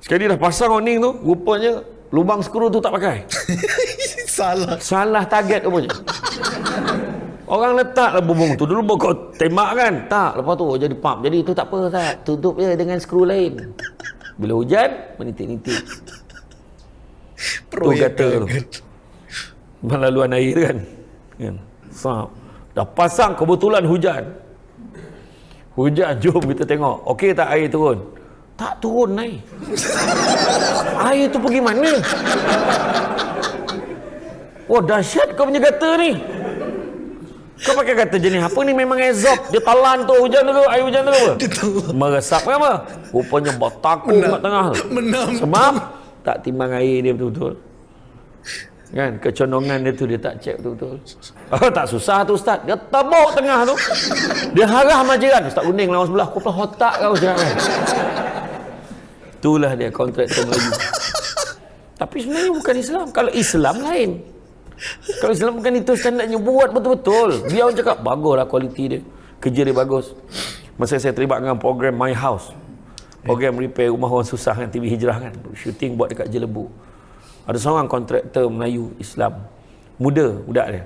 sekali dah pasang awning tu rupanya lubang skru tu tak pakai [LAUGHS] salah salah target rupanya Orang letak lah bumbung tu dulu kau tembak kan? Tak, lepas tu jadi pump. Jadi itu tak apa Ustaz. Tutup je dengan skru lain. Bila hujan, menitik-nitik. Tu kata tu. Melaluan air kan. kan? Sap. Dah pasang kebetulan hujan. Hujan, jom kita tengok. Okey tak air turun? Tak turun naik. air tu pergi mana? Oh dahsyat kau punya kata ni. Kau pakai kata jenis apa ni memang ezop. Dia talan tu hujan tu, air hujan tu apa? Meresap ke apa? Rupanya bertakung kat tengah tu. Menam. Sebab tak timbang air dia betul-betul. Kan kecondongan dia tu dia tak cek betul-betul. Oh, tak susah tu ustaz. Dia tebuk tengah tu. Dia harah majiran. Ustaz kuning lawan sebelah. Kau pula otak kau jangan. Itulah dia kontraktor Melayu. [LAUGHS] Tapi sebenarnya bukan Islam. Kalau Islam lain. Kalau Islam bukan itu standardnya buat betul-betul. Dia orang cakap baguslah kualiti dia. Kerja dia bagus. Masa saya terlibat dengan program My House. Program repair rumah orang susah kan TV Hijrah kan. Shooting buat dekat Jelebu. Ada seorang kontraktor Melayu Islam. Muda, budak dia.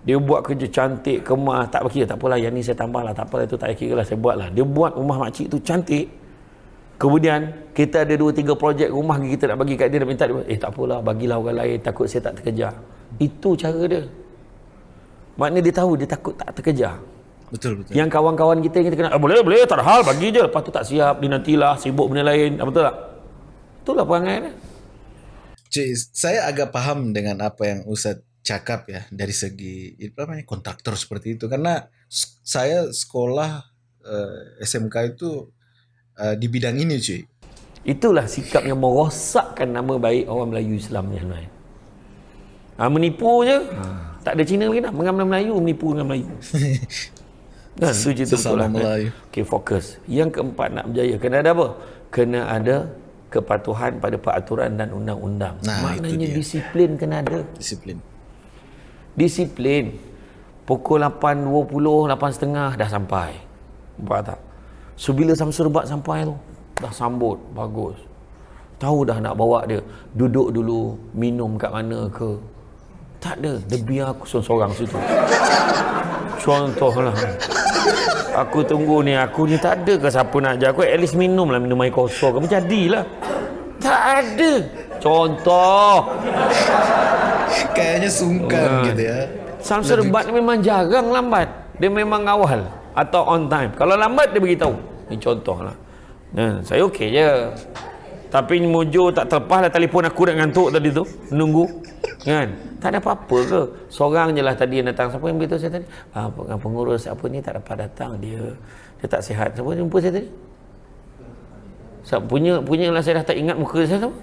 Dia buat kerja cantik, kemas, tak bagi tak apalah yang ni saya tambah lah, tak apalah itu tak kira lah saya buat lah. Dia buat rumah makcik tu cantik. Kemudian kita ada dua tiga projek rumah kita nak bagi kat dia dan minta dia, eh tak apalah bagilah orang lain takut saya tak terkejar. Itu cara dia. Maknanya dia tahu dia takut tak terkejar. Betul betul. Yang kawan-kawan kita yang kita kena, ah, boleh boleh tak ada hal bagi je. Lepas tu tak siap, dinantilah sibuk benda lain. Betul tak? Itulah perangai dia. Cik, saya agak paham dengan apa yang Ustaz cakap ya dari segi apa namanya kontraktor seperti itu karena saya sekolah uh, SMK itu uh, di bidang ini cuy. Itulah sikap yang merosakkan nama baik orang Melayu Islam ni tuan. Ha, menipu je. Tak ada Cina lagi dah. Mengambil Melayu, menipu dengan Melayu. [LAUGHS] Kan, tu cerita betul Sesama lah. Melayu. Okey, fokus. Yang keempat nak berjaya. Kena ada apa? Kena ada kepatuhan pada peraturan dan undang-undang. Nah, Maknanya disiplin kena ada. Disiplin. Disiplin. Pukul 8.20, 8.30 dah sampai. Nampak tak? So bila Samsul Rebat sampai tu, dah sambut, bagus. Tahu dah nak bawa dia. Duduk dulu, minum kat mana ke. Tak ada. Dia biar aku seorang-seorang situ. Contohlah. Aku tunggu ni, aku ni tak ada ke siapa nak ajar aku. At least minum lah, minum air kosong. Kamu jadilah. Tak ada. Contoh. Kayaknya sungkan Ah. gitu ya. Samsul Rebat ni memang jarang lambat. Dia memang awal atau on time. Kalau lambat dia beritahu. Ini contoh lah. Nah, saya okey je. Tapi mujur tak terlepas lah telefon aku dah ngantuk tadi tu. Menunggu. Kan? Tak ada apa-apa ke? Seorang je lah tadi yang datang. Siapa yang beritahu saya tadi? Ah, peng- pengurus apa ni tak dapat datang. Dia dia tak sihat. Siapa jumpa saya tadi? Siapa punya punya lah saya dah tak ingat muka saya tu.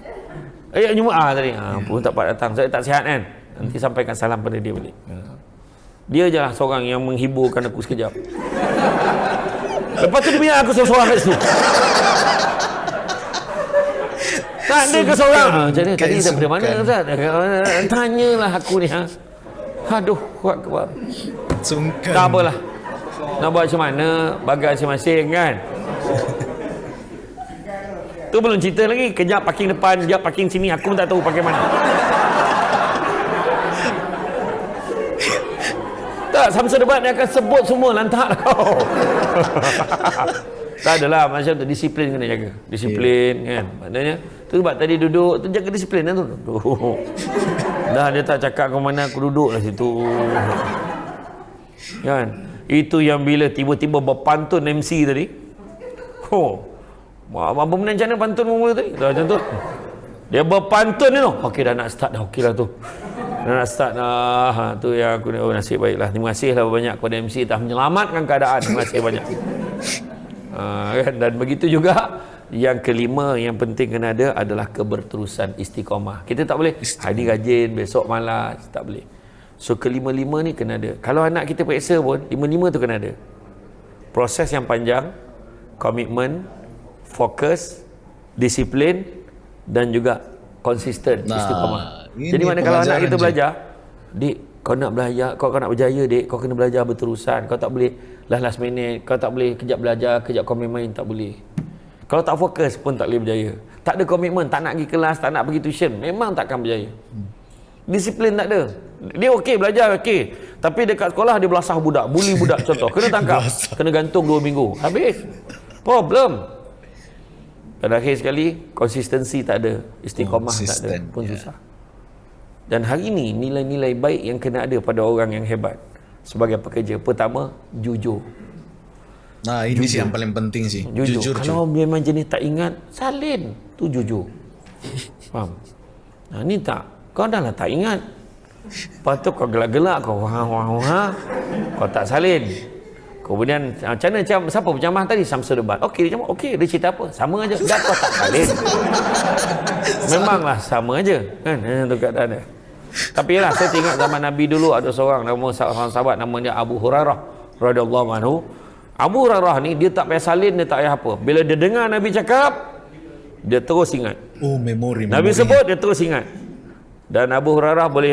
Eh, Jumaat tadi. Ah, pun tak dapat datang. Saya tak sihat kan? Nanti sampaikan salam pada dia balik. Dia je lah seorang yang menghiburkan aku sekejap. Lepas tu dia aku seorang-seorang kat situ. Tak ada ke seorang? Ha, jadi tadi daripada mana. Ustaz? Tanyalah aku ni ha. Aduh, kuat kuat. Sungkan. Tak apalah. Nak buat macam mana, bagai masing-masing kan. Tu belum cerita lagi. Kejap parking depan, kejap parking sini. Aku pun tak tahu parking mana. tak, Samsul Debat dia akan sebut semua lantak lah kau. [LAUGHS] tak adalah macam tu. Disiplin kena jaga. Disiplin kan. Maknanya, tu sebab tadi duduk, tu jaga disiplin lah tu. Duduk. Dah dia tak cakap ke mana aku duduk lah situ. Kan? Itu yang bila tiba-tiba berpantun MC tadi. Oh. Apa benda macam mana pantun mula tadi? Dah macam tu. Dia berpantun ni tu. Okey dah nak start dah. Okey lah tu. Nak start lah. Ha, tu yang aku oh, nasib baiklah. Terima kasih lah banyak kepada MC telah menyelamatkan keadaan. Terima kasih banyak. Ha, kan? Dan begitu juga yang kelima yang penting kena ada adalah keberterusan istiqamah. Kita tak boleh hari rajin, besok malas. Tak boleh. So kelima-lima ni kena ada. Kalau anak kita periksa pun, lima-lima tu kena ada. Proses yang panjang, komitmen, fokus, disiplin dan juga konsisten nah, istiqamah. Jadi mana kalau anak kita je. belajar, dik kau nak belajar, kau kau nak berjaya dik, kau kena belajar berterusan. Kau tak boleh last last minute, kau tak boleh kejap belajar, kejap kau main-main, tak boleh. Kalau tak fokus pun tak boleh berjaya. Tak ada komitmen, tak nak pergi kelas, tak nak pergi tuition, memang takkan berjaya. Disiplin tak ada. Dia okey belajar okey. Tapi dekat sekolah dia belasah budak, bully budak contoh. Kena tangkap, [LAUGHS] kena gantung 2 minggu. Habis. Problem. Pada akhir sekali konsistensi tak ada, istiqamah tak ada pun yeah. susah. Dan hari ini nilai-nilai baik yang kena ada pada orang yang hebat sebagai pekerja. Pertama, jujur. Nah, ini jujur. sih yang paling penting sih. Jujur. jujur Kalau cu. memang jenis tak ingat, salin. Tu jujur. [LAUGHS] Faham? Nah, ni tak. Kau dah lah tak ingat. Lepas tu kau gelak-gelak, kau wah wah wah. Kau tak salin. Kemudian ah, macam mana macam siapa berjamah tadi Samsul Debat. Okey dia cakap okey dia cerita apa? Sama aja. Dah kau tak salin. [LAUGHS] Memanglah sama aja kan itu keadaan dia. Tapi lah saya tengok zaman Nabi dulu ada seorang nama seorang sahabat namanya Abu Hurairah radhiyallahu anhu. Abu Hurairah ni dia tak payah salin dia tak payah apa. Bila dia dengar Nabi cakap dia terus ingat. Oh memori. Nabi sebut dia terus ingat. Dan Abu Hurairah boleh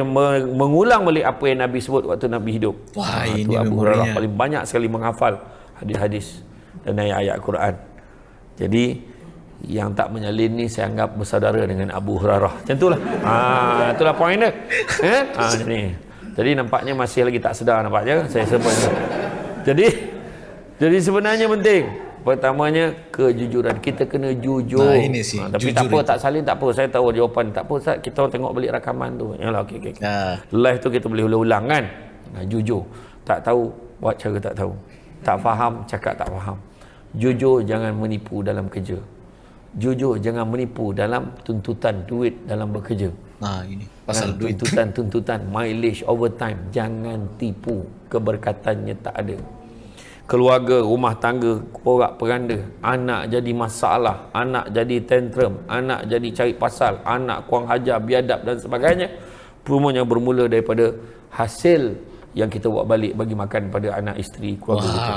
mengulang balik apa yang Nabi sebut waktu Nabi hidup. Wah, ha, ini Abu Hurairah paling banyak sekali menghafal hadis-hadis dan ayat-ayat Quran. Jadi yang tak menyalin ni saya anggap bersaudara dengan Abu Hurairah. Macam itulah. Ha, itulah poin dia. Eh? Ha, jadi, jadi nampaknya masih lagi tak sedar nampaknya saya sebut. Jadi jadi sebenarnya penting Pertamanya kejujuran. Kita kena jujur. Nah, ini sih. Ha, tapi tak apa, tak salin tak apa. Saya tahu jawapan. Tak apa, Ustaz. Kita tengok balik rakaman tu. Yalah, okey, okey. Nah. Live tu kita boleh ulang-ulang kan? Nah, jujur. Tak tahu, buat cara tak tahu. Tak faham, cakap tak faham. Jujur, jangan menipu dalam kerja. Jujur, jangan menipu dalam tuntutan duit dalam bekerja. Nah, ini pasal duit. Tuntutan, tuntutan, mileage, overtime. Jangan tipu. Keberkatannya tak ada keluarga, rumah tangga, porak peranda, anak jadi masalah, anak jadi tantrum, anak jadi cari pasal, anak kurang hajar, biadab dan sebagainya. Semuanya bermula daripada hasil yang kita buat balik bagi makan pada anak isteri keluarga Wah. kita.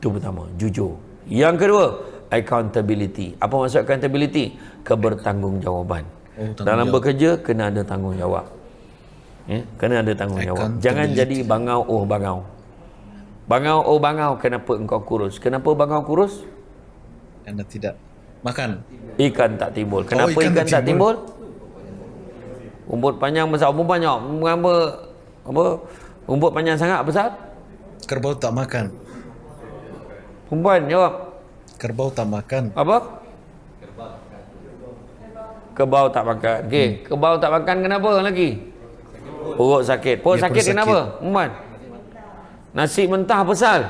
Itu pertama, jujur. Yang kedua, accountability. Apa maksud accountability? Kebertanggungjawab. Oh, Dalam bekerja, kena ada tanggungjawab. Ya, kena ada tanggungjawab. Jangan jadi bangau oh bangau. Bangau oh bangau kenapa engkau kurus? Kenapa bangau kurus? Anda tidak makan. Ikan tak timbul. Oh, kenapa oh, ikan, ikan tak timbul? Rumput panjang besar, rumput banyak. Mengapa apa? Rumput panjang sangat besar? Kerbau tak makan. Perempuan jawab. Kerbau tak makan. Apa? Kerbau tak makan. Okey, hmm. kerbau tak makan kenapa lagi? Perut sakit. Perut sakit, sakit kenapa? Perempuan. Nasi mentah besar.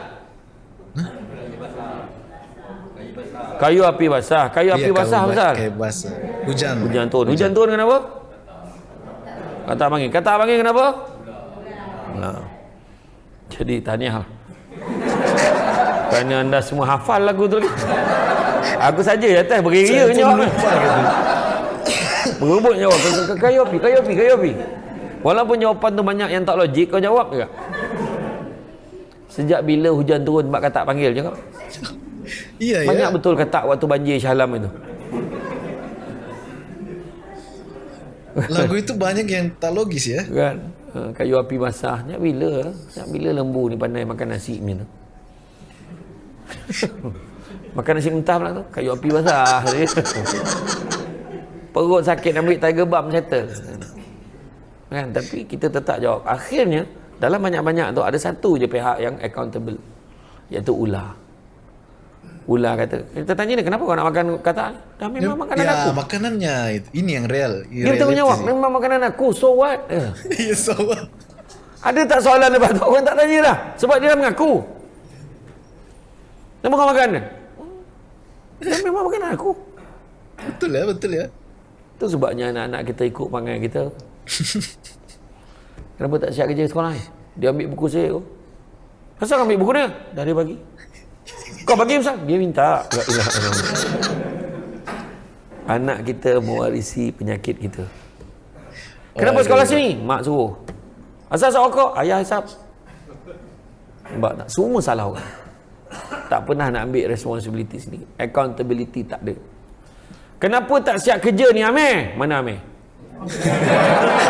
Kayu api basah. Kayu api ya, basah besar. Kayu basah. Hujan. Hujan turun. Hujan, turun kenapa? Kata abang Kata abang kenapa? Nah. Jadi tanya lah. [LAUGHS] Kerana anda semua hafal lagu tu lagi. Aku saja ya teh beri ria jawab. Berubut jawab. Kayu api, kayu api, kayu api. Walaupun jawapan tu banyak yang tak logik kau jawab juga. Sejak bila hujan turun mak katak panggil je kau? Iya, Banyak ya. betul katak waktu banjir Syalam itu. Lagu itu banyak yang tak logis ya. Kan? Ha, kayu api basah. Sejak bila? Sejak bila lembu ni pandai makan nasi ni tu? [LAUGHS] makan nasi mentah pula tu. Kayu api basah. Perut sakit ambil tiger balm settle. Kan? Tapi kita tetap jawab. Akhirnya, dalam banyak-banyak tu ada satu je pihak yang accountable. Iaitu ular. Ular kata kita tanya dia kenapa kau nak makan kata dah memang ya, makanan ya, aku. makanannya ini yang real. Dia tanya jawab memang makanan aku so what? [LAUGHS] Ya yeah, so what? Ada tak soalan lepas tu? Orang tak tanya dah. Sebab dia dah mengaku kenapa kau makan dia memang makanan aku betul ya betul ya itu sebabnya anak-anak kita ikut panggil kita Kenapa tak siap kerja sekolah ni? Dia ambil buku saya tu. Kenapa ambil buku dia? Dah dia bagi. Kau bagi Ustaz? Dia minta. Anak kita mewarisi penyakit kita. Kenapa Aduh. sekolah sini? Mak suruh. Asal asal rokok? Ayah hisap. Nampak tak? Semua salah orang. Tak pernah nak ambil responsibility sendiri. Accountability tak ada. Kenapa tak siap kerja ni Amir? Mana Amir? [LAUGHS]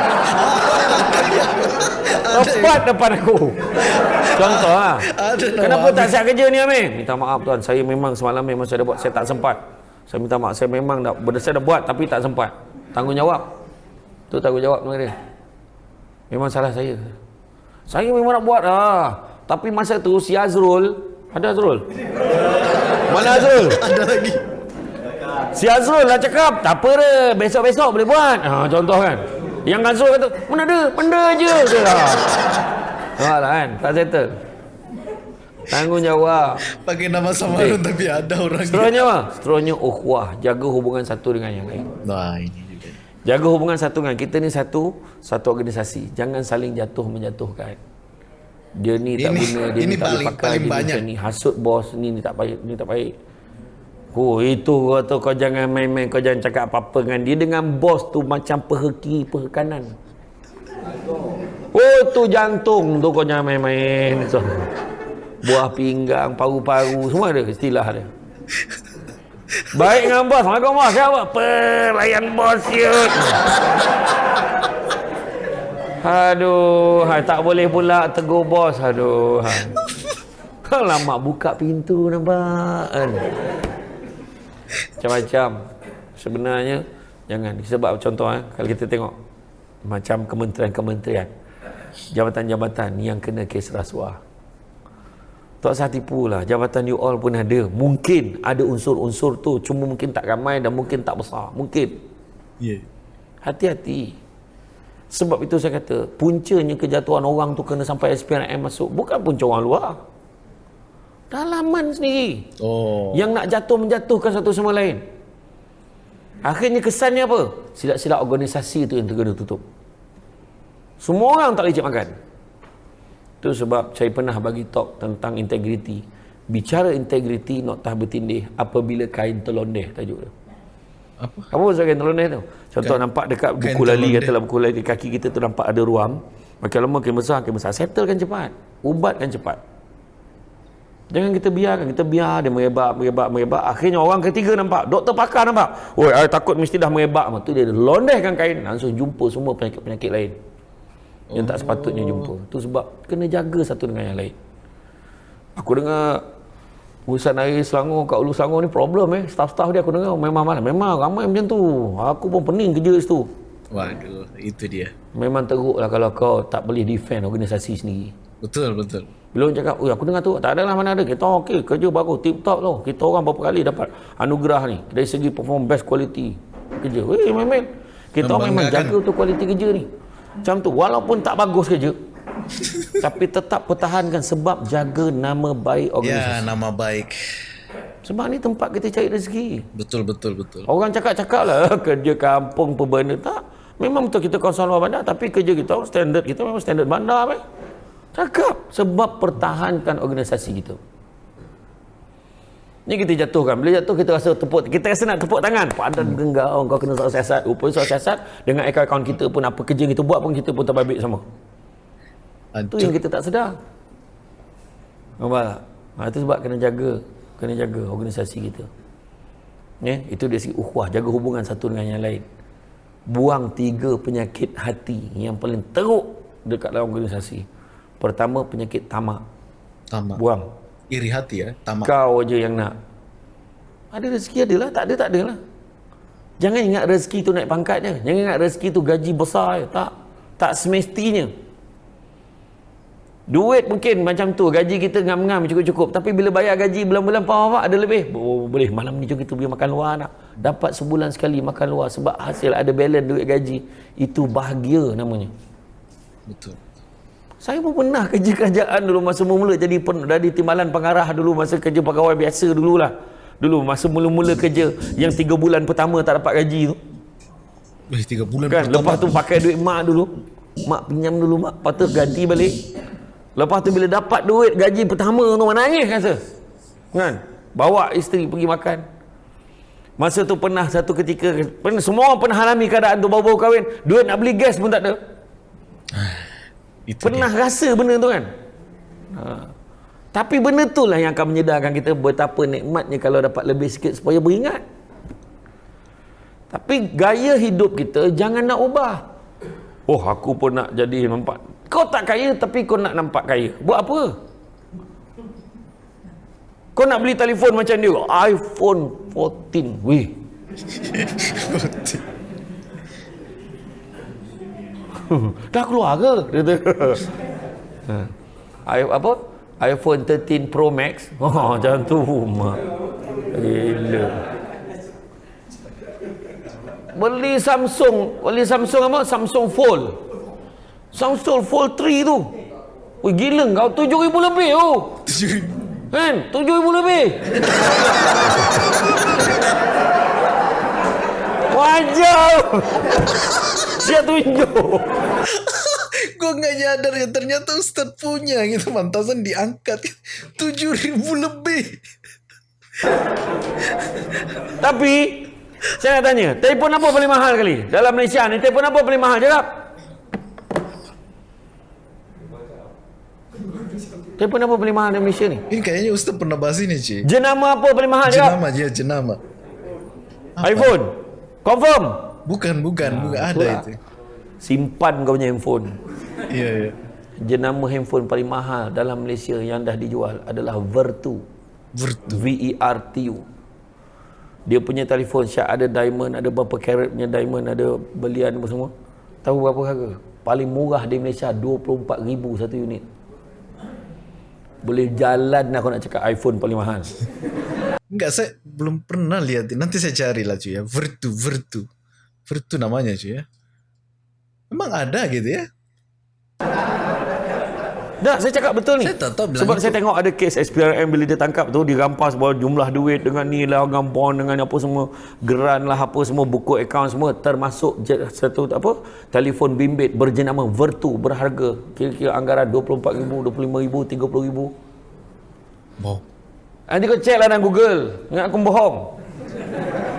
Tepat depan aku. Contoh lah. Kenapa tak siap kerja ni Amir? Minta maaf tuan. Saya memang semalam memang saya dah buat. Saya tak sempat. Saya minta maaf. Saya memang dah, saya dah buat tapi tak sempat. Tanggungjawab. Tu tanggungjawab dengan dia. Memang salah saya. Saya memang nak buat lah. Tapi masa tu si Azrul. Ada Azrul? Mana Azrul? [LAUGHS] Ada lagi. Si Azrul dah cakap, tak apa dia, besok-besok boleh buat. Ha, contoh kan. Yang Azrul kata, mana ada, benda je. Dia lah. Nampak lah kan, tak settle. Tanggungjawab. Pakai nama samaran tapi ada orang. Seterusnya apa? Seterusnya ukhuwah, jaga hubungan satu dengan yang lain. Nah, ini juga. Jaga hubungan satu dengan kita ni satu, satu organisasi. Jangan saling jatuh menjatuhkan. Dia ni tak Ini- guna, dia ini ni tak boleh paling- pakai, paling dia ni banyak. macam ni. Hasut bos, ni, ni tak baik, ni tak baik. Oh, itu kau tu kau jangan main-main, kau jangan cakap apa-apa dengan dia dengan bos tu macam peha kiri, peha kanan. Oh, tu jantung tu kau jangan main-main. So, buah pinggang, paru-paru, semua ada istilah dia. Baik dengan bos. Assalamualaikum bos. Siapa? Pelayan bos yut. Aduh, tak boleh pula tegur bos. Aduh. [LAUGHS] Lama buka pintu nampak kan. Macam-macam. Sebenarnya jangan sebab contoh eh kalau kita tengok macam kementerian-kementerian jabatan-jabatan yang kena kes rasuah. Tak usah tipu lah. Jabatan you all pun ada. Mungkin ada unsur-unsur tu. Cuma mungkin tak ramai dan mungkin tak besar. Mungkin. Ya. Hati-hati. Sebab itu saya kata, puncanya kejatuhan orang tu kena sampai SPRM masuk. Bukan punca orang luar. Dalaman sendiri. Oh. Yang nak jatuh menjatuhkan satu sama lain. Akhirnya kesannya apa? Silap-silap organisasi tu yang terkena tutup. Semua orang tak boleh cik makan. Itu sebab saya pernah bagi talk tentang integriti. Bicara integriti noktah bertindih apabila kain terlondeh tajuk dia. Apa? Apa maksud kain terlondeh tu? Contoh nampak dekat kain buku lali katalah buku lali kaki kita tu nampak ada ruam. Makin lama makin besar, makin besar. Settlekan cepat. Ubatkan cepat. Jangan kita biarkan. Kita biar dia merebak, merebak, merebak. Akhirnya orang ketiga nampak. Doktor pakar nampak. Oi, I takut mesti dah merebak. Tu dia londehkan kain. Langsung jumpa semua penyakit-penyakit lain. Yang tak sepatutnya jumpa. Tu sebab kena jaga satu dengan yang lain. Aku dengar urusan air Selangor kat Ulu Selangor ni problem eh. Staff-staff dia aku dengar memang mana. Memang ramai macam tu. Aku pun pening kerja situ. Waduh, itu dia. Memang teruk lah kalau kau tak boleh defend organisasi sendiri. Betul, betul. Bila orang cakap, "Oi, aku dengar tu, tak adalah mana ada. Kita okey, kerja bagus, tip top tu. Kita orang berapa kali dapat anugerah ni dari segi perform best quality kerja. Weh, memang kita orang memang jaga tu kualiti kerja ni. Macam tu, walaupun tak bagus kerja, [LAUGHS] tapi tetap pertahankan sebab jaga nama baik organisasi. Ya, nama baik. Sebab ni tempat kita cari rezeki. Betul, betul, betul. Orang cakap-cakap lah [LAUGHS] kerja kampung benda tak. Memang betul kita kawasan luar bandar tapi kerja kita standard kita memang standard bandar apa. Cakap sebab pertahankan organisasi kita. Ni kita jatuhkan. Bila jatuh kita rasa tepuk kita rasa nak tepuk tangan. Padan genggau kau kena soal siasat. Rupanya soal siasat dengan akaun kita pun apa kerja kita buat pun kita pun terbabit sama. Itu yang Aduh. kita tak sedar. Nampak tak? Ha, itu sebab kena jaga. Kena jaga organisasi kita. Ya, itu dari segi ukhuwah. Jaga hubungan satu dengan yang lain. Buang tiga penyakit hati yang paling teruk dekat dalam organisasi. Pertama, penyakit tamak. Tamak. Buang. Iri hati ya, tamak. Kau je yang nak. Ada rezeki adalah, tak ada tak adalah. Jangan ingat rezeki tu naik pangkatnya. Jangan ingat rezeki tu gaji besar je. Tak. Tak semestinya. Duit mungkin macam tu. Gaji kita ngam-ngam cukup-cukup. Tapi bila bayar gaji bulan-bulan Pak ada lebih. Oh, boleh. Malam ni jom kita pergi makan luar nak. Dapat sebulan sekali makan luar. Sebab hasil ada balance duit gaji. Itu bahagia namanya. Betul. Saya pun pernah kerja kerajaan dulu masa mula-mula jadi pen, dari timbalan pengarah dulu masa kerja pegawai biasa dululah. Dulu masa mula-mula kerja yang tiga bulan pertama tak dapat gaji tu. Wih, tiga bulan Kan pertama. lepas tu pakai duit mak dulu. Mak pinjam dulu mak, lepas tu ganti balik. Lepas tu bila dapat duit gaji pertama tu menangis rasa. Kan? Bawa isteri pergi makan. Masa tu pernah satu ketika pernah semua orang pernah alami keadaan tu baru-baru kahwin, duit nak beli gas pun tak ada. [SIGHS] Itu Pernah rasa benda tu kan? Ha. Tapi benda tu lah yang akan menyedarkan kita betapa nikmatnya kalau dapat lebih sikit supaya beringat. Tapi gaya hidup kita jangan nak ubah. Oh aku pun nak jadi nampak. Kau tak kaya tapi kau nak nampak kaya. Buat apa? Kau nak beli telefon macam dia. iPhone 14. Weh. [LAUGHS] Dah keluar ke? Dia kata. Ha. I- apa? iPhone 13 Pro Max. [LAUGHS] Oh, macam tu. Mak. Gila. Beli Samsung. Beli Samsung apa? Samsung Fold. Samsung Fold 3 tu. Wih gila kau 7,000 lebih oh. [LAUGHS] Kan? 7,000 lebih. Wajar. Dia tunjuk. [LAUGHS] Gue nggak nyadar ya ternyata Ustadz punya gitu mantasan diangkat [LAUGHS] tujuh ribu lebih. Tapi saya nak tanya, telefon apa paling mahal kali? Dalam Malaysia ni telefon apa paling mahal? Jawab. Telefon apa paling mahal di Malaysia ni? Ini kayaknya Ustadz pernah bahas ini Ci. Jenama apa paling mahal? Jawab. Jenama dia jenama. iPhone. Confirm. Bukan bukan bukan ada itulah. itu. Simpan kau punya handphone. Iya iya. Jenama handphone paling mahal dalam Malaysia yang dah dijual adalah Vertu. Vertu. V-E-R-T-U. Dia punya telefon Syak ada diamond, ada berapa karat punya diamond, ada belian apa semua. Tahu berapa harga? Paling murah di Malaysia 24,000 satu unit. Boleh jalan aku nak cakap iPhone paling mahal. Enggak saya belum pernah lihat. Nanti saya cari lah cuy ya. Vertu Vertu. Vertu namanya cuy ya. Emang ada gitu ya? Dah, saya cakap betul ni. Saya tak tahu Sebab itu. saya tengok ada kes SPRM bila dia tangkap tu, dirampas bawa jumlah duit dengan ni lah, dengan bond, dengan apa semua, geran lah, apa semua, buku akaun semua, termasuk satu apa, telefon bimbit berjenama Vertu, berharga, kira-kira anggaran RM24,000, RM25,000, RM30,000. Wow. Nanti kau check lah dalam Google. Ingat aku bohong.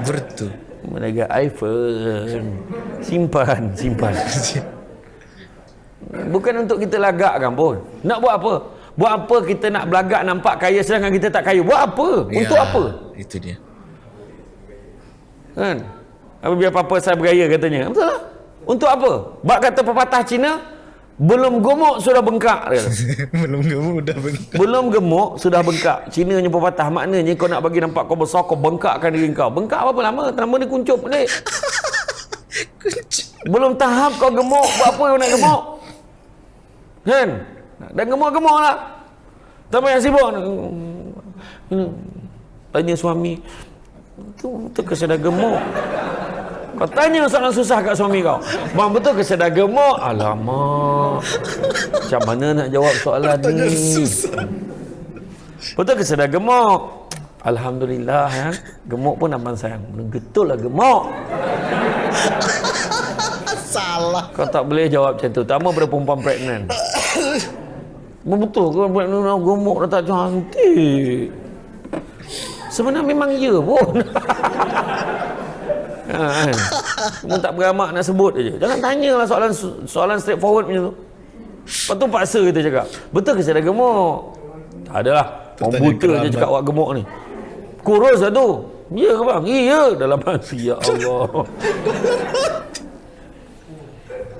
Vertu. Mereka iPhone. Simpan, simpan. [LAUGHS] Bukan untuk kita lagakkan pun. Nak buat apa? Buat apa kita nak belagak nampak kaya sedangkan kita tak kaya? Buat apa? Untuk Ya, apa? Itu dia. Kan? Apa biar apa saya bergaya katanya. Betul lah. Untuk apa? Bak kata pepatah Cina, belum gemuk sudah bengkak. Dia. [LAUGHS] Belum kamu udah bengkak. Belum gemuk sudah bengkak. Cina punya pepatah maknanya kau nak bagi nampak kau besar kau bengkakkan diri kau. Bengkak apa lama? Nama ni kuncup pelik. [LAUGHS] Belum tahap kau gemuk, buat apa kau nak gemuk? Kan? Dan gemuk-gemuk lah. Tak payah sibuk. Hmm. Tanya suami. Tu, tu ke sedar gemuk? Kau tanya soalan susah kat suami kau. Bang betul ke sedar gemuk? Alamak. Macam mana nak jawab soalan ni? susah. Betul ke sedar gemuk? Alhamdulillah ya. Gemuk pun abang sayang. Betul lah gemuk. [LAUGHS] Salah. Kau tak boleh jawab macam tu. Terutama pada perempuan pregnant. Betul ke buat nuna gemuk dah tak cantik. Sebenarnya memang ya pun. [LAUGHS] ha, kan? Cuma tak beramak nak sebut aja. Jangan tanyalah soalan soalan straightforward macam tu. Lepas tu paksa kita cakap. Betul ke saya dah gemuk? Tak adalah. Orang buta je cakap awak gemuk ni. Kurus lah tu. Ya ke bang? Iya. Dalam hati. [LAUGHS] Ya Allah.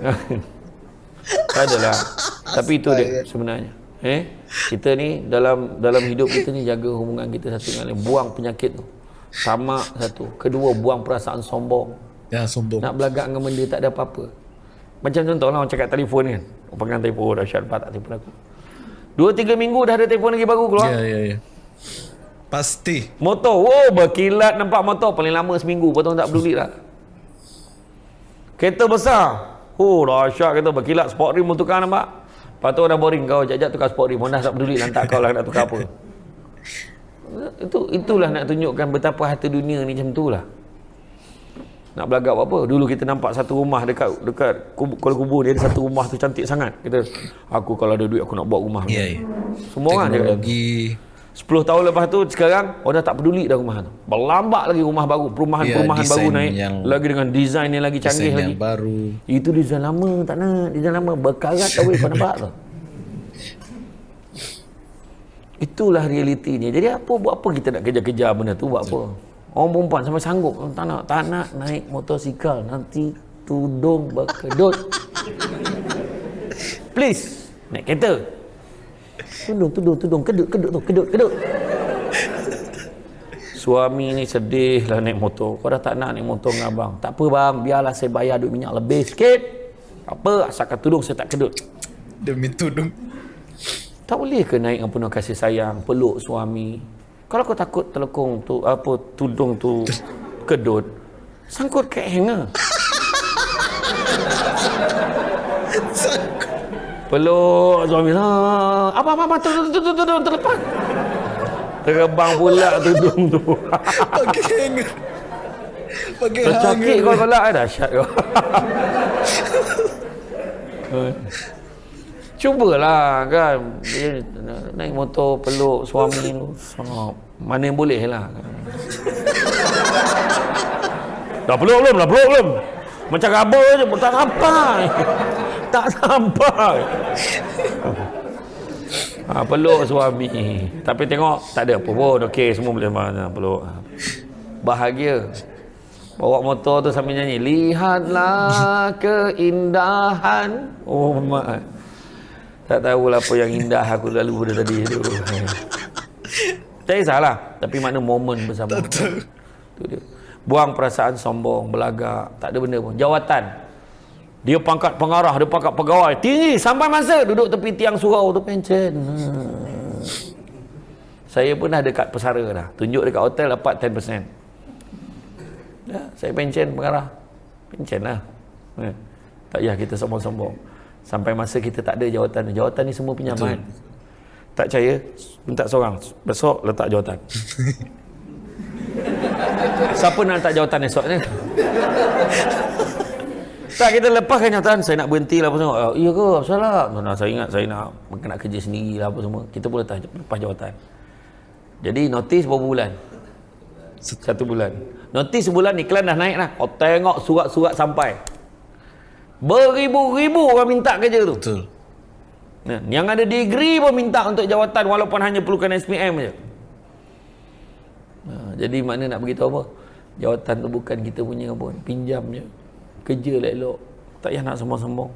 [LAUGHS] Adalah. Tapi itu dia sebenarnya. Eh, kita ni dalam dalam hidup kita ni jaga hubungan kita satu dengan lain. Buang penyakit tu. Sama satu. Kedua, buang perasaan sombong. Ya sombong. Nak belagak dengan benda tak ada apa-apa. Macam contoh lah orang cakap telefon kan. Orang pegang telefon, dah syarpat tak telefon aku. Dua tiga minggu dah ada telefon lagi baru keluar. Ya ya ya. Pasti. Motor, wow berkilat nampak motor paling lama seminggu. Orang tak peduli dah. Kereta besar. Oh dahsyat kereta berkilat sport rim tukar nampak. Lepas tu dah boring kau jap-jap tukar sport rim. Honda tak peduli lantak kau lah nak tukar apa. Itu itulah nak tunjukkan betapa harta dunia ni macam tu lah. nak belagak apa dulu kita nampak satu rumah dekat dekat kubur, Kuala Kubur dia ada satu rumah tu cantik sangat kita aku kalau ada duit aku nak buat rumah Ya, ya. semua orang cakap Teknologi 10 tahun lepas tu sekarang orang dah tak peduli dah rumah tu. Berlambak lagi rumah baru perumahan-perumahan Ya, baru naik. yang- lagi dengan desain yang lagi canggih desain lagi. yang baru. itu desain lama tak nak. Desain lama berkarat weh kau nampak tu. Itulah realitinya. Jadi apa buat apa kita nak kejar-kejar benda tu? Buat apa? Orang perempuan sampai sanggup. Tak nak tak nak naik motosikal. Nanti tudung berkedut. [LAUGHS] Please naik kereta tudung tudung tudung kedut kedut tu kedut kedut Suami ni sedih lah naik motor. Kau dah tak nak naik motor dengan abang. Tak apa bang, biarlah saya bayar duit minyak lebih sikit. Apa, asalkan tudung saya tak kedut. Demi tudung. Tak boleh ke naik dengan penuh kasih sayang, peluk suami. Kalau kau takut telekung tu, apa, tudung tu kedut, sangkut ke hanger. [LAUGHS] Peluk suami. Ha, apa, apa, apa, tudung, tudung, tudung, terlepas. Terbang pula tudung tu. Pakai hanger. Pakai Tercakik kau kalau ada dahsyat kau. Cubalah kan Dia naik motor peluk suami tu. Mana yang boleh lah. Dah peluk belum? Dah peluk belum? Macam raba je, tak sampai. Tak sampai. Ha, peluk suami. Tapi tengok, tak ada apa pun. Okey, semua boleh mana peluk. Bahagia. Bawa motor tu sambil nyanyi. Lihatlah [LAUGHS] keindahan. Oh, mak. Tak tahulah apa yang indah aku lalu pada tadi tu. Tak kisahlah. Tapi mana momen bersama. Tu dia. Buang perasaan sombong, belagak. Tak ada benda pun. Jawatan. Dia pangkat pengarah, dia pangkat pegawai. Tinggi sampai masa duduk tepi tiang surau tu pencen. Hmm. Saya pun dah dekat pesara dah. Tunjuk dekat hotel dapat 10%. Ya, saya pencen pengarah. Pencen lah. Ya. Tak payah kita sombong-sombong. Sampai masa kita tak ada jawatan. Jawatan ni semua pinjaman. Tak percaya, minta seorang. Besok letak jawatan. [LAUGHS] Siapa nak letak jawatan esok ni? [LAUGHS] tak, kita lepaskan jawatan. Saya nak berhenti lah apa semua. Oh, iya ke? Apa salah? Nah, saya ingat saya nak nak kerja sendiri lah apa semua. Kita pun letak lepas jawatan. Jadi notis berapa bulan? Satu bulan. Notis sebulan iklan dah naik lah. Kau tengok surat-surat sampai. Beribu-ribu orang minta kerja tu. Betul. Nah, yang ada degree pun minta untuk jawatan walaupun hanya perlukan SPM je. Ha, jadi mana nak beritahu apa? Jawatan tu bukan kita punya pun. Pinjam je. Kerja lah elok. Tak payah nak sombong-sombong.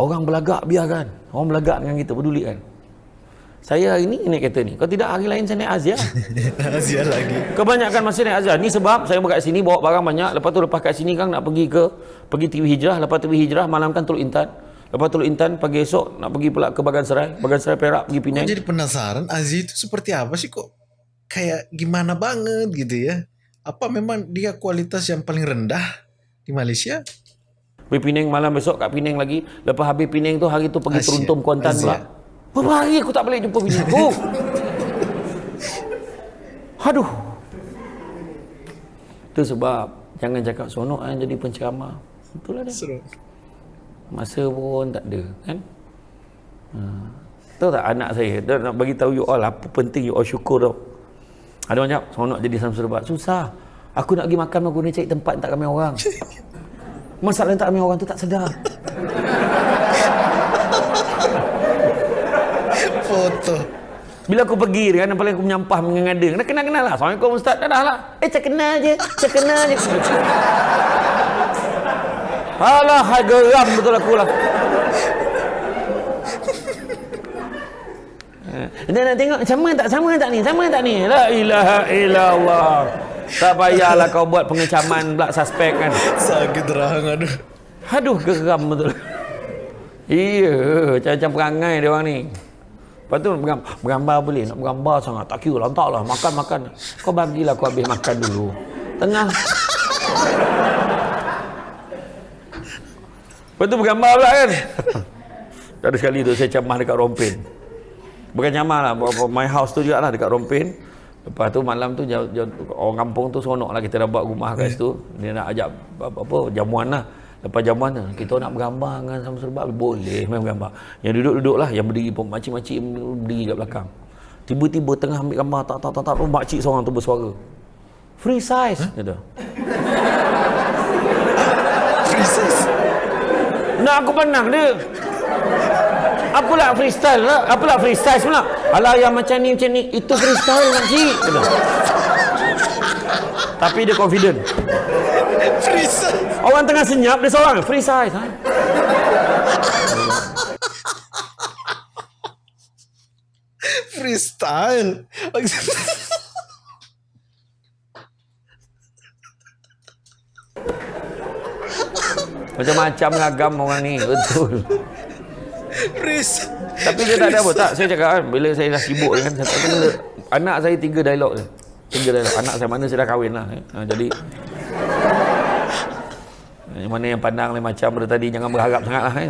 Orang belagak biarkan. Orang belagak dengan kita peduli kan. Saya hari ni naik kereta ni. Kalau tidak hari lain saya naik Azia. [LAUGHS] Asia lagi. Kebanyakan masa naik Azia. Ni sebab saya berkat sini bawa barang banyak. Lepas tu lepas kat sini kan nak pergi ke pergi TV Hijrah. Lepas TV Hijrah malam kan Teluk Intan. Lepas Teluk Intan pagi esok nak pergi pula ke Bagan Serai. Bagan Serai Perak pergi Gue Penang. jadi penasaran Aziz itu seperti apa sih kok kayak gimana banget gitu ya? Apa memang dia kualitas yang paling rendah di Malaysia? Pergi Penang malam besok kat Penang lagi. Lepas habis Penang tu hari tu pergi Asia. Teruntum Kuantan Asia. pula. Berapa hari aku tak boleh jumpa bini aku. [LAUGHS] Aduh. Itu sebab jangan cakap sonok kan jadi penceramah. Itulah dia. Seru. Masa pun tak ada kan. Ha. Tahu tak anak saya dia nak bagi tahu you all apa penting you all syukur tau. Ada orang cakap sonok jadi Samsul Debat. Susah. Aku nak pergi makan aku ni cari tempat tak ramai orang. Masalah tak ramai orang tu tak sedar. Foto. Bila aku pergi kan paling aku menyampah mengada. Kena kenal-kenal lah. Assalamualaikum Ustaz. Dah dah lah. Eh cak kenal je. Cak kenal je. Alah, hai geram betul aku lah. Eh, Dia nak tengok sama tak sama tak ni? Sama tak ni? La ilaha illallah. Tak payahlah kau buat pengecaman pula suspek kan. Sakit rahang aduh. Aduh geram betul. Iya, macam-macam perangai dia orang ni. Lepas tu bergambar, boleh, nak bergambar sangat. Tak kira lah, lah. Makan, makan. Kau bagilah aku habis makan dulu. Tengah. Lepas tu bergambar pula kan. Ada sekali tu saya camah dekat Rompin. Bukan camah lah, my house tu juga lah dekat Rompin. Lepas tu malam tu orang kampung tu seronok lah kita dah buat rumah kat situ. Dia nak ajak apa, apa jamuan lah. Lepas jamuan tu, kita nak bergambar dengan sama serba boleh main bergambar. Yang duduk-duduk lah, yang berdiri pun makcik-makcik berdiri kat belakang. Tiba-tiba tengah ambil gambar tak tak tak tak makcik seorang tu bersuara. Free size huh? kata. Free size. Nak aku pandang dia. Apalah freestyle lah. Apalah freestyle pula. Alah yang macam ni macam ni itu freestyle makcik. Kata. Tapi dia confident. Free size. Orang tengah senyap dia seorang free size. Ha? Freestyle. Macam-macam ngagam orang ni. Betul. Freeze. Tapi dia tak ada apa. Tak, saya cakap kan. Bila saya dah sibuk kan. Saya kena. Anak saya tiga dialog je. Tiga dialog. Anak saya mana saya dah kahwin lah. Ha, jadi. Mana yang pandang lain macam pada tadi. Jangan berharap sangat lah. Eh.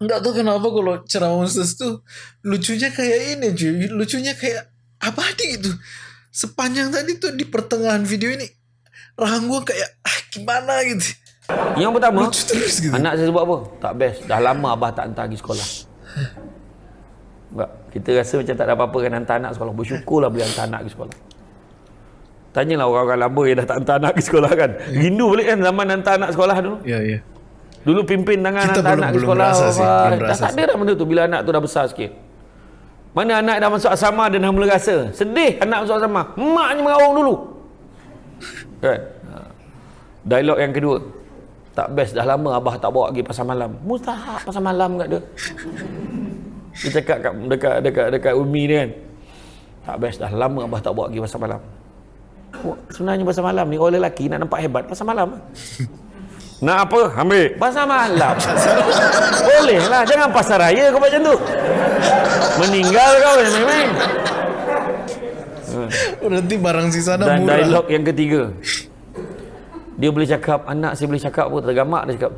Enggak tahu kenapa kalau ceramah Ustaz tu lucunya kayak ini cuy. Lucunya kayak abadi gitu. Sepanjang tadi tuh di pertengahan video ini rahang gua kayak ah, gimana gitu. Yang pertama, Lucu terus gitu. anak saya sebut apa? Tak best. Dah lama abah tak hantar pergi sekolah. Enggak. Kita rasa macam tak ada apa-apa kan hantar anak sekolah. Bersyukurlah boleh hantar anak pergi sekolah. Tanyalah orang-orang lama yang dah tak hantar anak pergi sekolah kan. Rindu balik kan zaman hantar anak sekolah dulu. Ya ya. Dulu pimpin tangan Kita hantar belum- anak ke belum sekolah. rasa sih, belum dah rasa tak ada dah benda tu bila anak tu dah besar sikit. Mana anak dah masuk asrama dia dah mula rasa. Sedih anak masuk asrama. Maknya meraung dulu. Kan? Ha. Dialog yang kedua. Tak best dah lama abah tak bawa pergi pasar malam. Mustahak pasar malam kat dia. Dia cakap kat, dekat dekat dekat Umi ni kan. Tak best dah lama abah tak bawa pergi pasar malam. Sebenarnya pasar malam ni orang lelaki nak nampak hebat pasar malam. [LAUGHS] Nak apa? Ambil. Pasar malam. Boleh lah. Jangan pasar raya kau buat macam tu. Meninggal kau main-main. Berarti barang sisa dah Dan murah. dialog yang ketiga. Dia boleh cakap, anak saya boleh cakap pun tergamak dia cakap.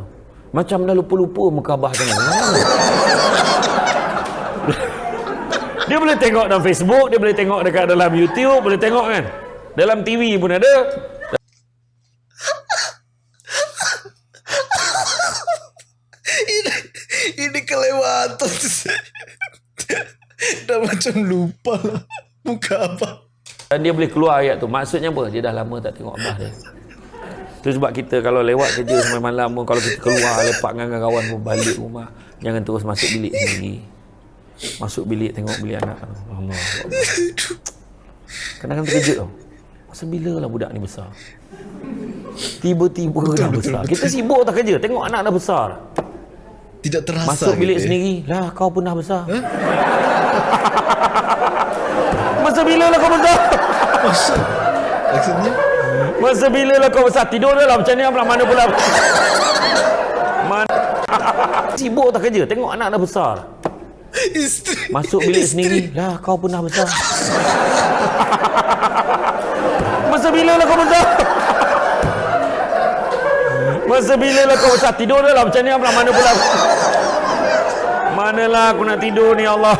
Macam dah lupa-lupa muka abah tengah. [LAUGHS] dia boleh tengok dalam Facebook, dia boleh tengok dekat dalam YouTube, boleh tengok kan. Dalam TV pun ada. ini [LAUGHS] ini kelewatan. dah macam lupa lah muka apa. Dan dia boleh keluar ayat tu. Maksudnya apa? Dia dah lama tak tengok abah dia. Itu sebab kita kalau lewat kerja sampai malam pun kalau kita keluar lepak dengan kawan pun balik rumah jangan terus masuk bilik sendiri. Masuk bilik tengok bilik anak. Allah. Kadang-kadang terkejut tau. Masa bila lah budak ni besar? Tiba-tiba dah besar. Kita sibuk tak kerja. Tengok anak dah besar. Tidak terasa. Masuk bilik gitu ya. sendiri. Lah kau pun dah besar. [LAUGHS] Masa bila lah kau besar? Maksud, maksudnya Masa bila lah kau besar? Tidur dah lah macam ni pula. Mana pula? Mana? Sibuk tak kerja? Tengok anak dah besar. Isteri. masuk bilik isteri. sendiri. Lah kau pun dah besar. Masa bila lah kau besar? Masa bila lah kau besar? Tidur dah lah macam ni pula. Mana pula? Manalah aku nak tidur ni Allah?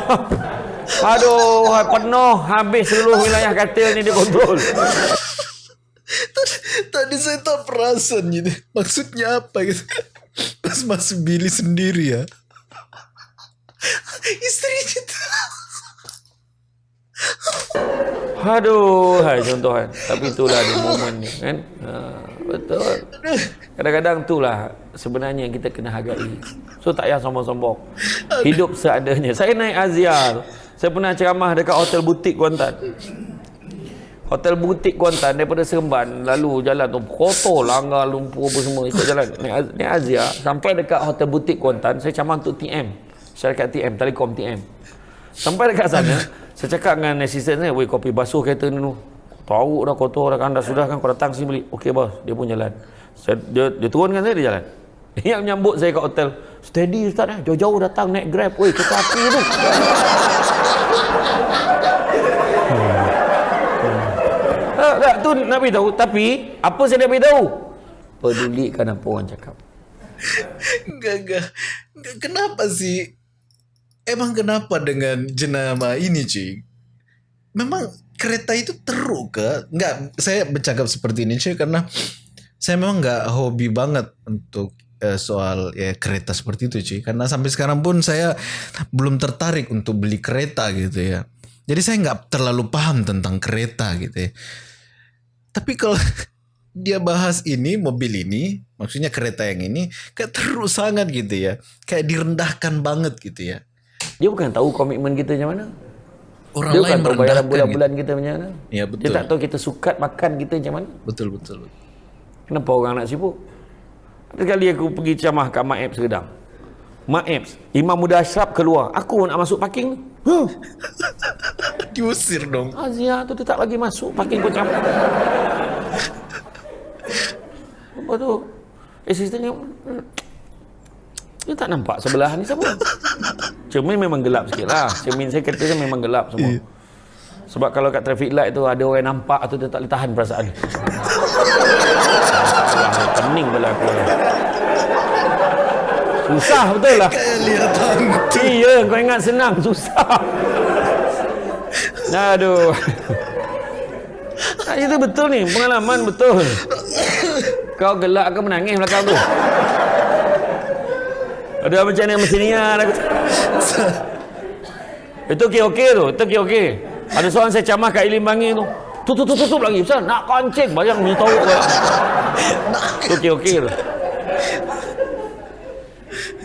Aduh penuh. Habis seluruh wilayah katil ni dia kontrol Tadi saya tak perasan gitu. Maksudnya apa gitu. Pas masuk bilik sendiri ya. Istrinya tuh. Aduh, hai contoh kan. Tapi itulah di momen ni kan. Ha, betul. Kadang-kadang itulah sebenarnya yang kita kena hargai. So tak payah sombong-sombong. Hidup seadanya. Saya naik Aziar. Saya pernah ceramah dekat hotel butik Kuantan. Hotel butik Kuantan daripada Seremban lalu jalan tu kotor langgar lumpur apa semua ikut jalan. Naik, naik Azia sampai dekat hotel butik Kuantan saya ceramah untuk TM syarikat TM Telekom TM sampai dekat sana [LAUGHS] saya cakap dengan assistant saya weh kopi basuh kereta ni tu tahu dah kotor dah kan dah sudah kan kau datang sini beli. Okey bos. Dia pun jalan. Saya, dia, dia turunkan saya dia jalan. [LAUGHS] Yang menyambut saya kat hotel steady ustaz eh. Jauh-jauh datang naik grab. Weh kereta api tu [LAUGHS] Tak, tu nak beritahu. Tapi, apa saya nak beritahu? Pedulikan apa orang cakap. Enggak, enggak. Enggak, Kenapa sih? Emang kenapa dengan jenama ini cuy? memang kereta itu teruk ke? Enggak, saya bercakap seperti ini cuy karena saya memang nggak hobi banget untuk uh, soal ya kereta seperti itu cuy karena sampai sekarang pun saya belum tertarik untuk beli kereta gitu ya jadi saya nggak terlalu paham tentang kereta gitu ya tapi kalau [LAUGHS] dia bahas ini mobil ini maksudnya kereta yang ini kayak terus sangat gitu ya kayak direndahkan banget gitu ya dia bukan tahu komitmen kita macam mana orang dia lain bukan tahu bayaran merendahkan bulan-bulan gitu. kita macam mana Ya, dia betul. tak tahu kita sukat makan kita macam mana betul betul Kenapa orang nak sibuk? Ada kali aku pergi ceramah Mak Apps Redang. Mak Apps, Imam Muda Ashraf keluar. Aku nak masuk parking. Huh, [LAUGHS] diusir dong Azia tu dia tak lagi masuk parking kau ceramah. Apa tu? Asistennya "Hmm, dia tak nampak sebelah ni siapa? Cermin memang gelap sikit lah. Cermin saya kata dia memang gelap semua. Sebab kalau kat traffic light tu ada orang nampak tu dia tak boleh tahan perasaan. [LAUGHS] Pening pula aku. Susah betul lah. Iya, kau ingat senang, susah. Aduh. Tak, itu betul ni, pengalaman betul. Kau gelak ke menangis belakang tu? Ada macam ni macam ni lah. Aku... Itu okey-okey tu, itu okey-okey. Ada seorang saya camah kat Ilim Bangi tu. Tutup, tutup, tutup lagi. Pasal nak kancing. Bayang punya tahu. Itu okey-okey tu.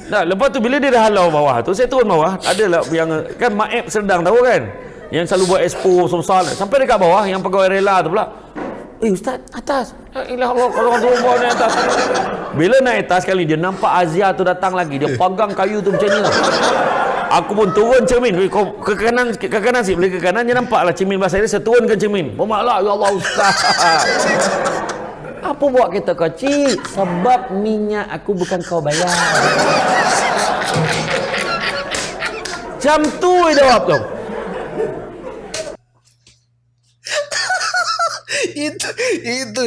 Nah, lepas tu bila dia dah halau bawah tu, saya turun bawah. Adalah yang kan Maep Serdang tahu kan? Yang selalu buat expo besar Sampai dekat bawah yang pegawai rela tu pula. Eh ustaz, atas. Ya ilah Allah, kalau orang turun bawah ni atas. Bila naik atas kali dia nampak Azia tu datang lagi. Dia pegang kayu tu macam ni lah. Aku pun turun cermin. Eh, Kau ke kanan, ke kanan sih. Boleh ke kanan, dia nampak lah cermin bahasa dia. Saya turunkan cermin. Bermaklah, ya Allah ustaz. Apa buat kita kecil? Sebab minyak aku bukan kau bayar. Jam tu dia jawab tu. [LAUGHS] itu itu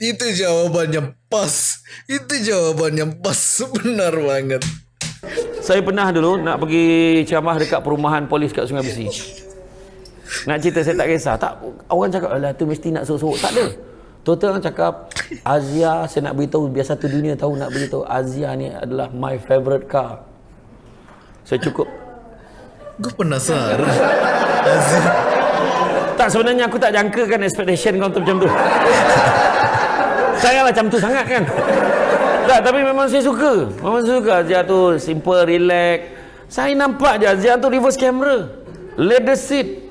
itu jawabannya pas itu jawabannya pas benar banget Saya pernah dulu nak pergi ceramah dekat perumahan polis kat Sungai Besi. Nak cerita saya tak kisah. Tak orang cakap alah tu mesti nak sorok-sorok. Tak ada. Total orang cakap Azia saya nak beritahu biar satu dunia tahu nak beritahu Azia ni adalah my favorite car. Saya cukup gue penasaran [LAUGHS] Azim Tak sebenarnya aku tak jangkakan expectation kau tu macam tu. [LAUGHS] Saya lah macam tu sangat kan. Tak, tapi memang saya suka. Memang saya suka Azia tu simple, relax. Saya nampak je Azia tu reverse camera. Leather seat.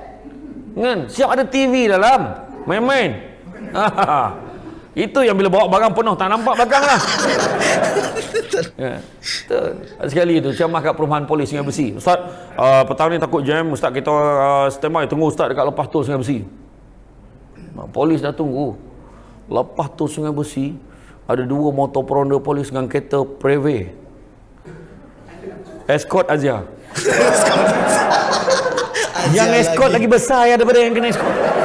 Kan? Siap ada TV dalam. Main-main. [LAUGHS] Itu yang bila bawa barang penuh tak nampak belakang lah. [LAUGHS] ya. Betul. Sekali tu ceramah kat perumahan polis Sungai Besi. Ustaz, uh, petang ni takut jam. Ustaz kita uh, stand by tunggu Ustaz dekat lepas tol Sungai Besi. Polis dah tunggu. Lepas tu Sungai Besi ada dua motor peronda polis dengan kereta Preve. Escort Azia. yang escort lagi. lagi. besar ya daripada yang kena escort.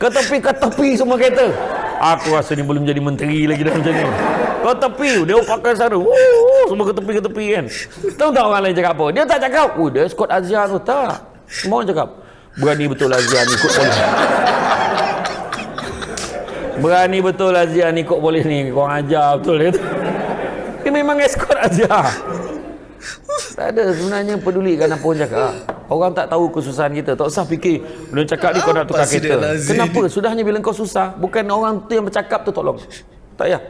Ke tepi, ke tepi semua kereta. Aku rasa ni belum jadi menteri lagi dah macam ni. Ke tepi, dia pakai. Wuh, semua ke tepi, ke tepi kan. Tahu tak orang lain cakap apa? Dia tak cakap, oh dia escort Azia tu. Tak. Semua orang cakap, berani betul Azia ni ikut polis. Berani betul Azia ni ikut polis ni. Kau ajar betul dia. Dia memang escort Azia. Tak ada sebenarnya pedulikan apa orang cakap. Orang tak tahu kesusahan kita. Tak usah fikir bila cakap ni kau nak tukar kereta. Kenapa? Sudahnya bila kau susah, bukan orang tu yang bercakap tu tolong. Tak payah.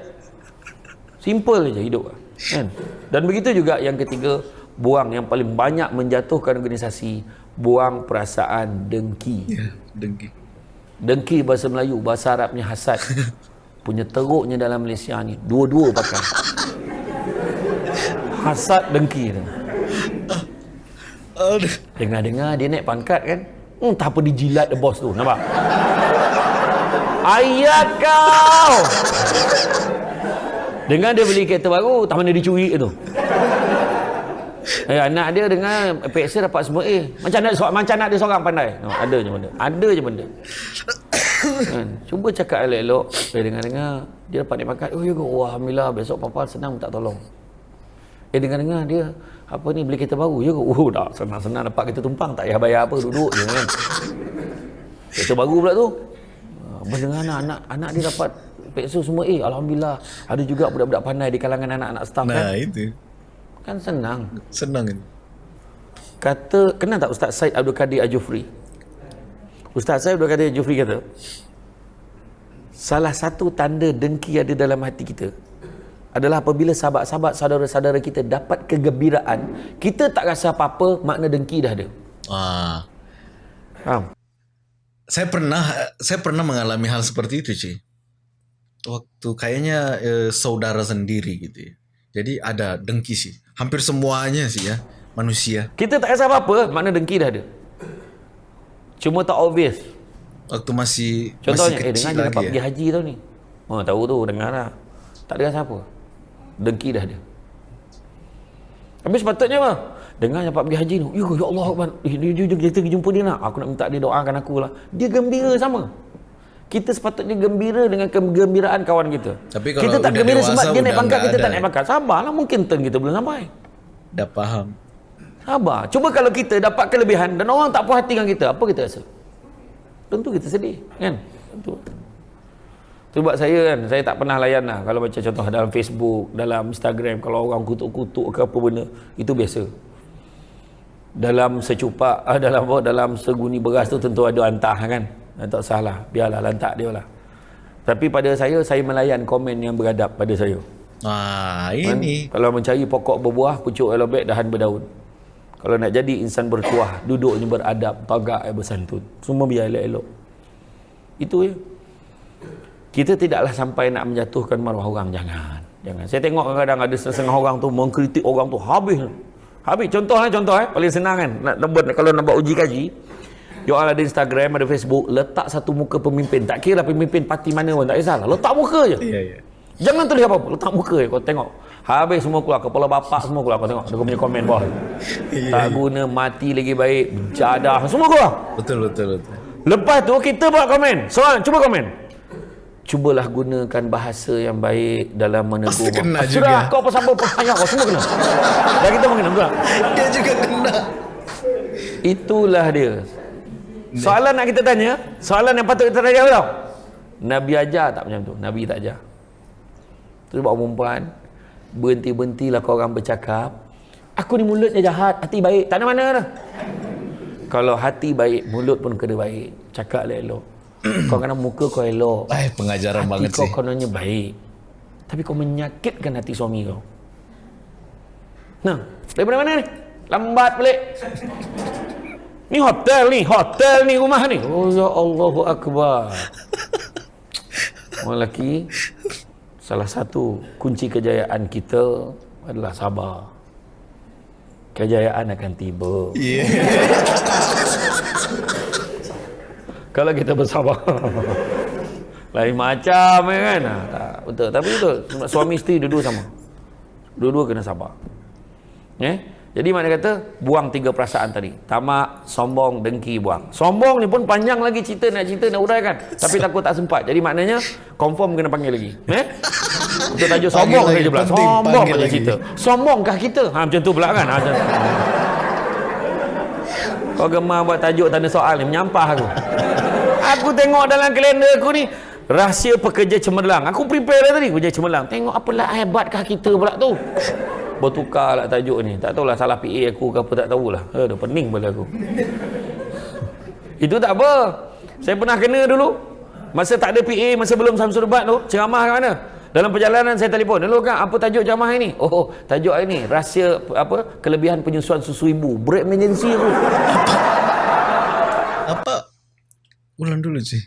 Simple je hidup. Kan? Dan begitu juga yang ketiga, buang yang paling banyak menjatuhkan organisasi, buang perasaan dengki. ya dengki Dengki bahasa Melayu, bahasa Arabnya hasad. [LAUGHS] Punya teruknya dalam Malaysia ni. Dua-dua pakai. Hasad dengki tu. Dengar-dengar dia naik pangkat kan. Hmm, tak apa dijilat the bos tu. Nampak? Ayat kau! Dengar dia beli kereta baru, tak mana dicuri tu. Eh, anak dia dengar PXA dapat semua A. Macam nak macam nak dia seorang pandai. No, ada je benda. Ada je benda. kan? Cuba cakap elok-elok. Eh, dengar-dengar dia dapat naik pangkat. Oh, ya? Wah, Alhamdulillah. Besok papa senang tak tolong. Eh dengar-dengar dia apa ni beli kereta baru je. Oh dah senang-senang dapat kereta tumpang tak payah bayar apa duduk je kan. Kereta baru pula tu. Apa dengar anak, anak anak dia dapat Pekso semua eh alhamdulillah ada juga budak-budak pandai di kalangan anak-anak staff Nah, kan. itu. Kan senang. Senang ini. Kata kenal tak Ustaz Said Abdul Kadir Ajufri? Ustaz Said Abdul Kadir Ajufri kata salah satu tanda dengki ada dalam hati kita adalah apabila sahabat-sahabat saudara-saudara kita dapat kegembiraan kita tak rasa apa-apa makna dengki dah ada Ah, faham? saya pernah saya pernah mengalami hal seperti itu, Ci. Waktu kayaknya eh, saudara sendiri gitu ya. Jadi ada dengki sih. Hampir semuanya sih ya manusia. kita tak rasa apa-apa makna dengki dah ada cuma tak obvious Waktu masih contohnya masih eh kecil dengar dia dapat lagi pergi ya. haji tau ni oh tahu tu dengar lah tak ada rasa apa dengki dah ada Habis sepatutnya apa? Dengar dapat pergi haji tu. Ya, ya Allah Akbar. Eh, dia, dia, dia, kita pergi jumpa dia nak. Aku nak minta dia doakan aku lah. Dia gembira sama. Kita sepatutnya gembira dengan kegembiraan kawan kita. Tapi kalau kita tak gembira sebab dia naik pangkat, kita tak ada. naik pangkat. Sabarlah mungkin turn kita belum sampai. Dah paham. Sabar. Cuba kalau kita dapat kelebihan dan orang tak puas hati dengan kita, apa kita rasa? Tentu kita sedih, kan? Tentu. Sebab saya kan, saya tak pernah layan lah. Kalau macam contoh dalam Facebook, dalam Instagram, kalau orang kutuk-kutuk ke apa benda, itu biasa. Dalam secupak, [LAUGHS] ah, dalam apa, dalam seguni beras tu tentu ada antah kan. Dan tak salah, biarlah lantak dia lah. Tapi pada saya, saya melayan komen yang beradab pada saya. Ah, Kan? ini Kalau mencari pokok berbuah, pucuk elobek, dahan berdaun. Kalau nak jadi insan bertuah, duduknya beradab, tagak yang bersantun. Semua biar elok-elok. Itu je. Kita tidaklah sampai nak menjatuhkan maruah orang. Jangan. Jangan. Saya tengok kadang-kadang ada setengah orang tu mengkritik orang tu habis. Habis. Contoh lah, contoh eh. Paling senang kan. Nak, nak buat, kalau nak buat uji kaji, you all ada Instagram, ada Facebook, letak satu muka pemimpin. Tak kira pemimpin parti mana pun, tak kisahlah. Letak muka je. Iya, iya. Jangan tulis apa-apa, letak muka je kau tengok. Habis semua keluar, kepala bapak semua keluar. Kau tengok, dia punya komen bawah. tak guna, mati lagi baik, jadah, semua keluar. Betul, betul, betul. Lepas tu kita buat komen. Soalan, cuba komen. Cubalah gunakan bahasa yang baik dalam menegur. Pasti kena Sudah, juga. kau apa siapa pertanyaan kau semua kena. Dan kita pun kena juga. Dia juga kena. Itulah dia. Soalan nak kita tanya, soalan yang patut kita tanya tau. Nabi ajar tak macam tu? Nabi tak ajar. Tu sebab perempuan, berhenti-berhentilah kau orang bercakap. Aku ni mulutnya jahat, hati baik. Tak ada mana dah. Kalau hati baik, mulut pun kena baik. Cakap elok. [CLEARS THROAT] kau kena muka kau elok. Eh, pengajaran Hati banget kau sih. kononnya baik. Tapi kau menyakitkan hati suami kau. Nah, daripada mana ni? Lambat balik. Ni hotel ni, hotel ni rumah ni. Oh ya Allahu Akbar. Orang lelaki, salah satu kunci kejayaan kita adalah sabar. Kejayaan akan tiba. Iya. [LAUGHS] Kalau kita bersabar. [LAUGHS] Lain macam ya kan. Ha, tak, betul. Tapi betul. Suami isteri dua-dua sama. Dua-dua kena sabar. Eh? Jadi mana kata buang tiga perasaan tadi. Tamak, sombong, dengki buang. Sombong ni pun panjang lagi cerita nak cerita nak uraikan. Tapi [LAUGHS] takut tak sempat. Jadi maknanya confirm kena panggil lagi. Eh? Untuk tajuk sombong lagi, saja pula. penting Sombong lagi. cerita. Sombongkah kita? Ha macam tu pula kan. Ha, macam [LAUGHS] Kau gemar buat tajuk tanda soal ni menyampah aku. Aku tengok dalam kalender aku ni rahsia pekerja cemerlang. Aku prepare tadi pekerja cemerlang. Tengok apalah hebatkah kita pula tu. Bertukar lah tajuk ni. Tak tahulah salah PA aku ke apa tak tahulah. Aduh pening pada aku. Itu tak apa. Saya pernah kena dulu. Masa tak ada PA, masa belum Samsul Debat tu, ceramah kat mana? Dalam perjalanan saya telefon. Dulu kan apa tajuk ceramah ini? Oh, tajuk ini rahsia apa? Kelebihan penyusuan susu ibu. Break emergency aku. Apa? Ulang dulu sih.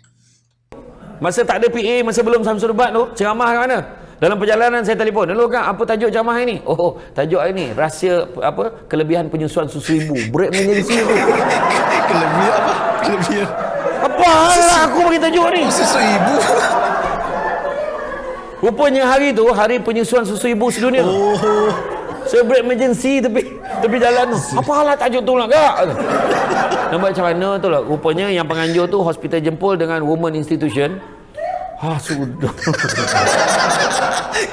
Masa tak ada PA, masa belum Samsul Debat tu, ceramah kat mana? Dalam perjalanan saya telefon. Dulu kan apa tajuk ceramah ini? [LAUGHS] Oh, tajuk ini rahsia apa? Kelebihan penyusuan susu ibu. Break emergency aku. [LAUGHS] Kelebihan apa? Kelebihan. Apa lah aku bagi tajuk ni? Susu ibu. Rupanya hari tu hari penyusuan susu ibu sedunia. Oh. Saya break emergency tepi tepi jalan tu. Apalah tajuk tu lah kak? Nampak macam mana tu lah. Rupanya yang penganjur tu hospital jempol dengan woman institution. Ha sudah. [LAUGHS]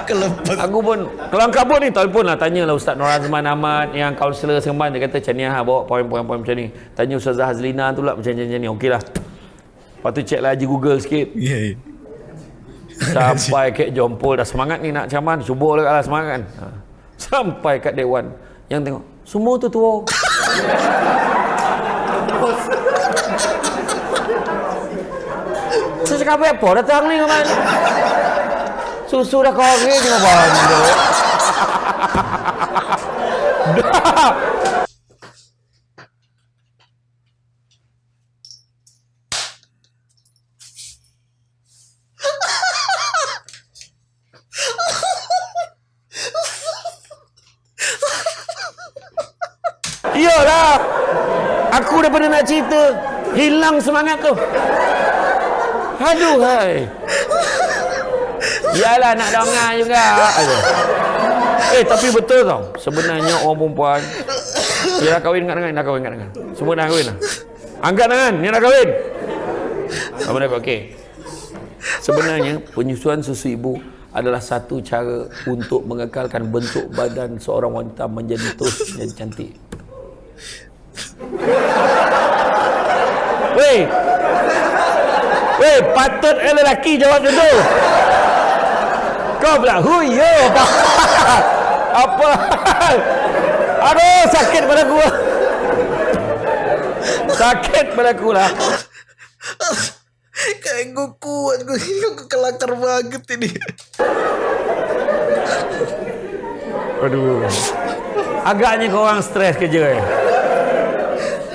Kelepas. Aku pun kelang kabut ni telefon lah tanyalah Ustaz Nur Azman Ahmad yang kaunselor Seremban dia kata macam ni ha bawa poin-poin macam ni. Tanya Ustazah Hazlina tu lah macam macam ni. Okeylah. Lepas tu check lah Haji Google sikit. Ya, ya. Sampai kat Jompol dah semangat ni nak caman. Cuba lah semangat kan. Ha. Sampai kat Dewan. Yang tengok. Semua tu tua. [LAUGHS] Saya cakap apa datang ni kawan. Susu dah kering cuma banduk. [LAUGHS] Dah. Iyalah. Aku cerita. Hilang semangat tu. Aduh hai. Yalah nak dengar juga. Aduh. Eh tapi betul tau. Sebenarnya orang perempuan dia dah kahwin angkat tangan, dah kahwin angkat tangan. Semua dah kahwin lah. Angkat tangan, ni dah kahwin. Apa dah okey. Sebenarnya penyusuan susu ibu adalah satu cara untuk mengekalkan bentuk badan seorang wanita menjadi terus menjadi cantik. Weh. Weh, patut eh lelaki jawab macam tu. Kau pula huyo apa? [LAUGHS] apa? [LAUGHS] Aduh, sakit pada aku. Sakit pada aku lah. Kayak gue kuat gue gue kelakar banget ini. Aduh. Agaknya kau orang stres kerja eh.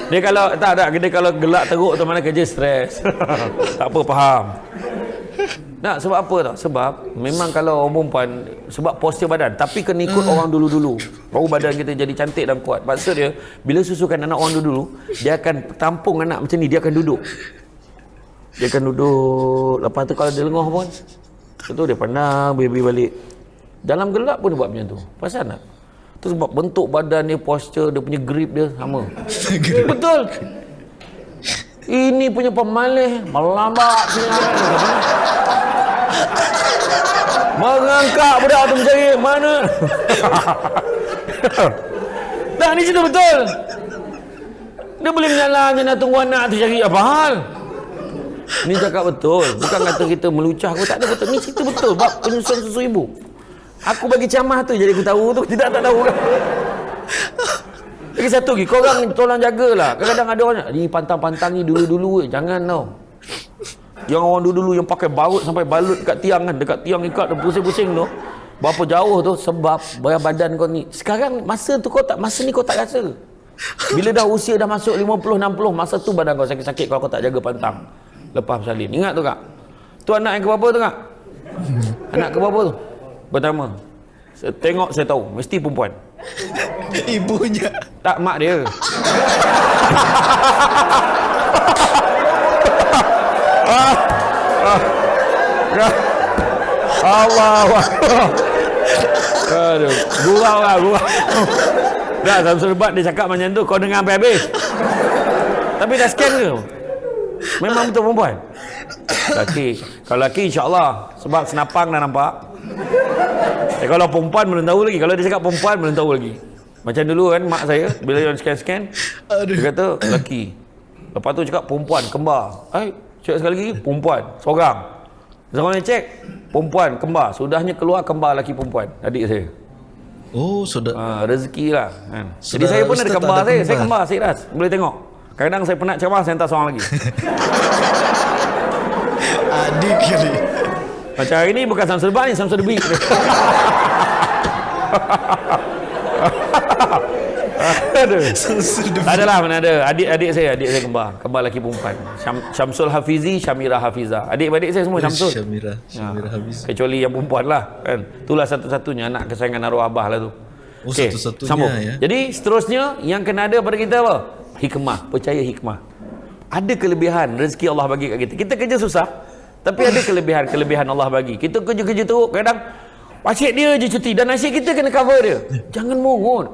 Dia kalau tak tak dia kalau gelak teruk tu mana kerja stres. [LAUGHS] tak apa faham. Tak sebab apa tau? Sebab memang kalau orang perempuan sebab postur badan tapi kena ikut orang dulu-dulu. Baru badan kita jadi cantik dan kuat. Maksud dia bila susukan anak orang dulu-dulu, dia akan tampung anak macam ni, dia akan duduk. Dia akan duduk. Lepas tu kalau dia lengah pun tu dia pandang baby balik. Dalam gelap pun dia buat macam tu. Pasal tak? Tu sebab bentuk badan dia, postur dia punya grip dia sama. [LAUGHS] Betul. Ini punya pemalih melambat Mengangkat budak tu mencari mana? [LAUGHS] tak ni cerita betul. Dia boleh menyalah je nak tunggu anak tu cari apa hal? Ni cakap betul. Bukan kata kita melucah aku tak ada betul. Ni cerita betul bab penyusuan susu ibu. Aku bagi camah tu jadi aku tahu tu. Tidak tak tahu [LAUGHS] kan. Lagi satu lagi. Korang tolong jagalah. Kadang-kadang ada orang ni pantang-pantang ni dulu-dulu. Jangan tau. Yang orang dulu-dulu yang pakai baut sampai balut dekat tiang kan. Dekat tiang ikat dan pusing-pusing tu. Berapa jauh tu sebab bayar badan kau ni. Sekarang masa tu kau tak, masa ni kau tak rasa. Bila dah usia dah masuk 50-60, masa tu badan kau sakit-sakit kalau kau tak jaga pantang. Lepas bersalin. Ingat tu kak? Tu anak yang ke berapa tu kak? [LAUGHS] Anak ke berapa tu? Pertama. Saya tengok saya tahu. Mesti perempuan. [LAUGHS] Ibunya. Tak mak dia. Allah Aduh, gurau lah, gurau. Dah, Samsul Bat dia cakap macam tu, kau dengar sampai habis. Tapi dah scan ke? Memang betul perempuan? Laki. Kalau laki, insyaAllah. Sebab senapang dah nampak. Eh, kalau perempuan belum tahu lagi. Kalau dia cakap perempuan belum tahu lagi. Macam dulu kan, mak saya, bila dia scan-scan, dia kata, laki. Lepas tu cakap perempuan, kembar. Eh, cek sekali lagi, perempuan, seorang. Zaman cek, perempuan, kembar. Sudahnya keluar kembar laki perempuan, adik saya. Oh, sudah. Ha, rezeki lah. Kan. Jadi saya pun ada kembar ada saya. kembar. Saya kembar, saya ras. Boleh tengok. Kadang-kadang saya penat ceramah, saya hantar seorang lagi. [LAUGHS] Adik kali. Macam hari ni bukan Samsul Bar ni, Samsul. Aduh. Sudah. Tak adalah mana ada. Adik-adik saya, adik saya kembar. Kembar lelaki perempuan. Syam, Syamsul Hafizi, Syamira Hafiza. Adik-adik saya semua Syamsul. Syamira. Syamira Ha, habis. Kecuali yang perempuan lah. Kan? Itulah satu-satunya anak kesayangan arwah abah lah tu. Oh, Okey, satu-satunya sambung. ya. Jadi seterusnya yang kena ada pada kita apa? Hikmah. Percaya hikmah. Ada kelebihan rezeki Allah bagi kat kita. Kita kerja susah. Tapi ada kelebihan-kelebihan Allah bagi. Kita kerja-kerja teruk. Kadang asyik dia je cuti. Dan asyik kita kena cover dia. Jangan mongut.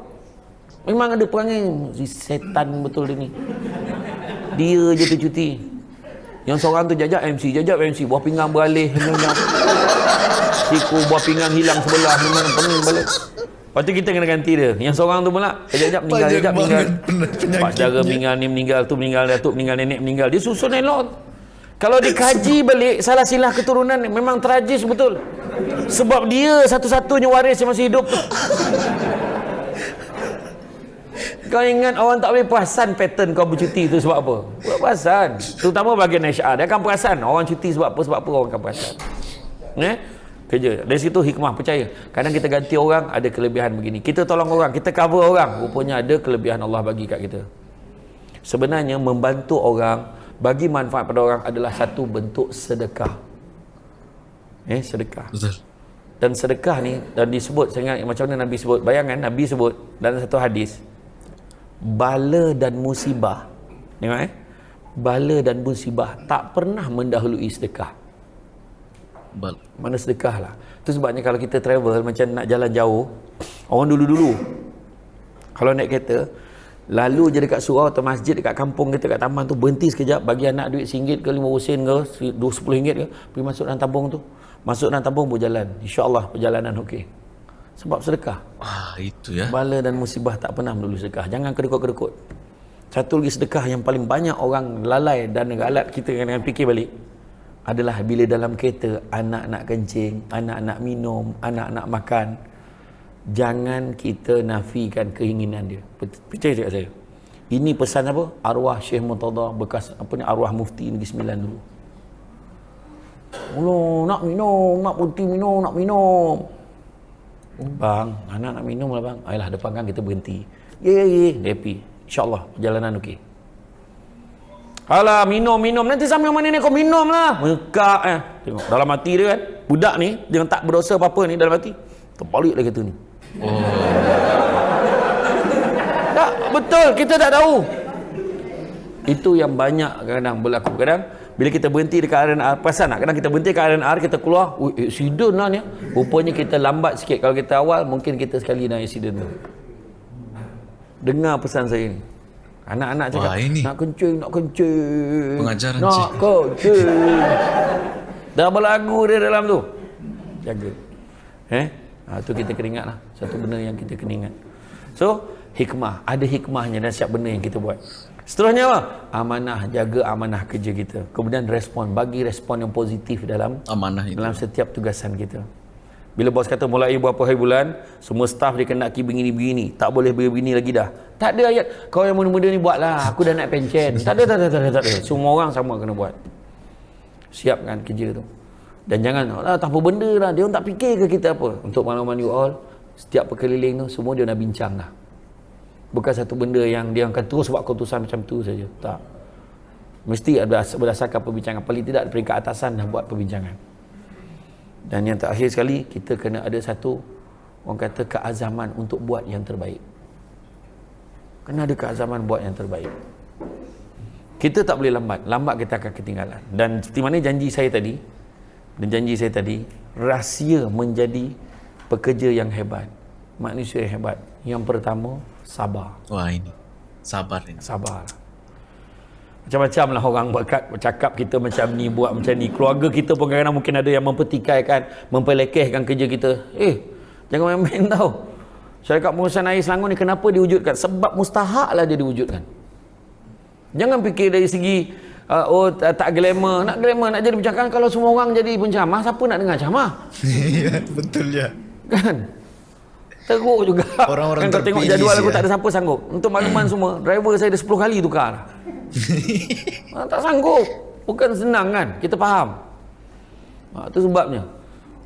Memang ada perangai. Si setan betul dia ni. Dia je tu cuti. Yang seorang tu jajak MC, jajak MC, buah pinggang beralih, Siku buah pinggang hilang sebelah, memang pening balik. Lepas tu kita kena ganti dia. Yang seorang tu pula, jajak meninggal, jajak meninggal. Pak jaga meninggal, ni meninggal, tu meninggal, datuk meninggal, nenek meninggal. Dia susun elok. Kalau dikaji balik, salah silah keturunan memang tragis betul. Sebab dia satu-satunya waris yang masih hidup kau ingat orang tak boleh perasan pattern kau bercuti tu sebab apa? Buat perasan. Terutama bagian HR. Dia akan perasan orang cuti sebab apa, sebab apa orang akan perasan. Eh? Kerja. Dari situ hikmah, percaya. Kadang kita ganti orang, ada kelebihan begini. Kita tolong orang, kita cover orang. Rupanya ada kelebihan Allah bagi kat kita. Sebenarnya membantu orang, bagi manfaat pada orang adalah satu bentuk sedekah. Eh, sedekah. Betul. Dan sedekah ni, dan disebut, saya ingat macam mana Nabi sebut. Bayangkan, Nabi sebut dalam satu hadis bala dan musibah tengok eh bala dan musibah tak pernah mendahului sedekah Bal. mana sedekah lah tu sebabnya kalau kita travel macam nak jalan jauh orang dulu-dulu kalau naik kereta lalu je dekat surau atau masjid dekat kampung kita kat taman tu berhenti sekejap bagi anak duit RM1 ke RM5 ke RM10 ke pergi masuk dalam tabung tu masuk dalam tabung berjalan insyaAllah perjalanan okey sebab sedekah. Ah, itu ya. Bala dan musibah tak pernah melulu sedekah. Jangan kedekut-kedekut. Satu lagi sedekah yang paling banyak orang lalai dan galat kita dengan fikir balik adalah bila dalam kereta anak nak kencing, anak nak minum, anak nak makan. Jangan kita nafikan keinginan dia. Percaya tak saya? Ini pesan apa? Arwah Syekh Murtada bekas apa ni arwah mufti Negeri Sembilan dulu. Oh, nak minum, nak putih minum, nak minum. Bang, anak nak minum lah bang. Ayolah depan kan kita berhenti. Ya, ya. Dia happy. InsyaAllah perjalanan okey. Alah, minum, minum. Nanti sampai mana ni kau minum lah. Mekak eh. Tengok, dalam hati dia kan. Budak ni, dia tak berdosa apa-apa ni dalam hati. Terbalik lah kata ni. Oh. tak, betul. Kita tak tahu. Itu yang banyak kadang-kadang berlaku. Kadang bila kita berhenti dekat RNR pasal nak kadang kita berhenti dekat RNR kita keluar eh, accident lah ni rupanya kita lambat sikit kalau kita awal mungkin kita sekali nak accident tu dengar pesan saya ni anak-anak cakap Wah, ini. nak kencing nak kencing pengajaran nak cik. kencing dah berlagu dia dalam tu jaga eh ha, tu kita kena ingat lah satu benda yang kita kena ingat so hikmah ada hikmahnya dan siap benda yang kita buat Seterusnya apa? Amanah, jaga amanah kerja kita. Kemudian respon, bagi respon yang positif dalam amanah itu. dalam setiap tugasan kita. Bila bos kata mulai berapa hari bulan, semua staff dia kena ki begini-begini. Tak boleh begini lagi dah. Tak ada ayat, kau yang muda-muda ni buatlah. Aku dah nak pencen. tak ada, tak ada, tak ada, tak ada. Semua orang sama kena buat. Siapkan kerja tu. Dan jangan, ah, tak apa benda lah. Dia orang tak fikir ke kita apa. Untuk makluman you all, setiap perkeliling tu, semua dia nak bincang lah bukan satu benda yang dia akan terus buat keputusan macam tu saja. Tak. Mesti berdasarkan perbincangan. Paling tidak peringkat atasan dah buat perbincangan. Dan yang terakhir sekali kita kena ada satu orang kata keazaman untuk buat yang terbaik. Kena ada keazaman buat yang terbaik. Kita tak boleh lambat. Lambat kita akan ketinggalan. Dan seperti mana janji saya tadi dan janji saya tadi rahsia menjadi pekerja yang hebat manusia yang hebat yang pertama sabar. Wah ini sabar ini. Sabar. Macam-macam lah orang berkat bercakap kita macam ni buat macam ni. Keluarga kita pun kadang-kadang mungkin ada yang mempertikaikan, mempelekehkan kerja kita. Eh, jangan main-main tau. Syarikat Pengurusan Air Selangor ni kenapa diwujudkan? Sebab mustahak lah dia diwujudkan. Jangan fikir dari segi uh, oh tak, tak glamour. Nak glamour, nak jadi pencakap. Kalau semua orang jadi pencamah, siapa nak dengar camah? [LAUGHS] Ya, betul ya. Kan? teruk juga orang-orang kan kau tengok jadual aku ya. tak ada siapa sanggup untuk makluman semua driver saya dah 10 kali tukar ha, [LAUGHS] tak sanggup bukan senang kan kita faham ha, tu sebabnya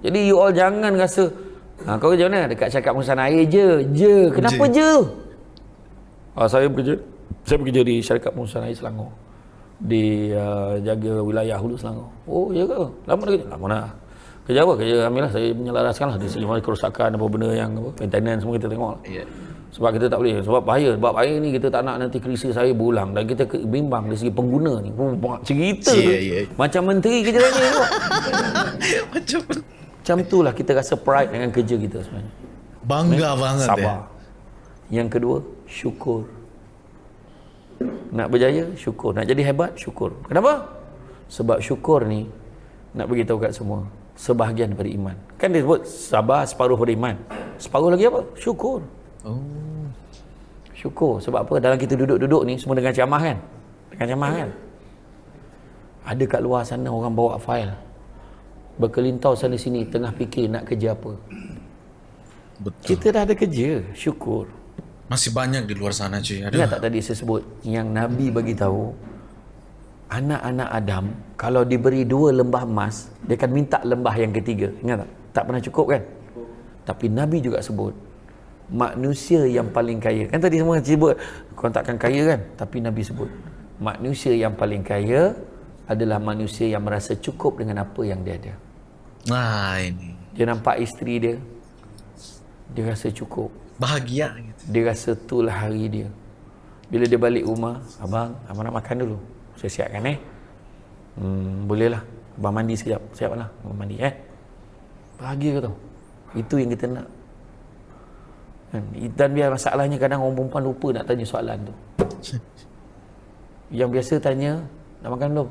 jadi you all jangan rasa ha, kau kerja mana dekat cakap musan air je je kenapa je, je? Ha, saya bekerja saya bekerja di syarikat pengurusan air Selangor di uh, jaga wilayah Hulu Selangor oh ya ke lama dah kerja lama dah Kerja apa? Kerja alhamdulillah saya menyelaraskan lah di segi mana kerosakan apa benda yang apa, maintenance semua kita tengok lah. Yeah. Sebab kita tak boleh. Sebab bahaya. Sebab air ni kita tak nak nanti krisi saya berulang. Dan kita bimbang dari segi pengguna ni. Cerita yeah, yeah. Macam menteri kerja lagi tu. [LAUGHS] Macam Macam tu lah kita rasa pride dengan kerja kita sebenarnya. Bangga eh? banget Sabar. Ya. Yang kedua, syukur. Nak berjaya, syukur. Nak jadi hebat, syukur. Kenapa? Sebab syukur ni nak bagi tahu kat semua sebahagian daripada iman. Kan dia sebut sabar separuh daripada iman. Separuh lagi apa? Syukur. Oh. Syukur. Sebab apa? Dalam kita duduk-duduk ni semua dengan camah kan? Dengan camah kan? Ada kat luar sana orang bawa fail. Berkelintau sana sini tengah fikir nak kerja apa. Betul. Kita dah ada kerja. Syukur. Masih banyak di luar sana cuy. Ada. Ingat tak? tadi saya sebut yang Nabi bagi tahu anak-anak Adam kalau diberi dua lembah emas dia akan minta lembah yang ketiga. Ingat tak? Tak pernah cukup kan? Tapi Nabi juga sebut manusia yang paling kaya. Kan tadi semua sebut kau takkan kaya kan? Tapi Nabi sebut manusia yang paling kaya adalah manusia yang merasa cukup dengan apa yang dia ada. Nah ini. Dia nampak isteri dia dia rasa cukup bahagia gitu. dia rasa itulah hari dia. Bila dia balik rumah abang abang nak makan dulu. Saya siapkan eh. Hmm, boleh lah abang mandi sekejap. Siap lah abang mandi eh. Bahagia ke tu itu yang kita nak. Kan? dan biar masalahnya kadang orang perempuan lupa nak tanya soalan tu. Yang biasa tanya dah makan belum?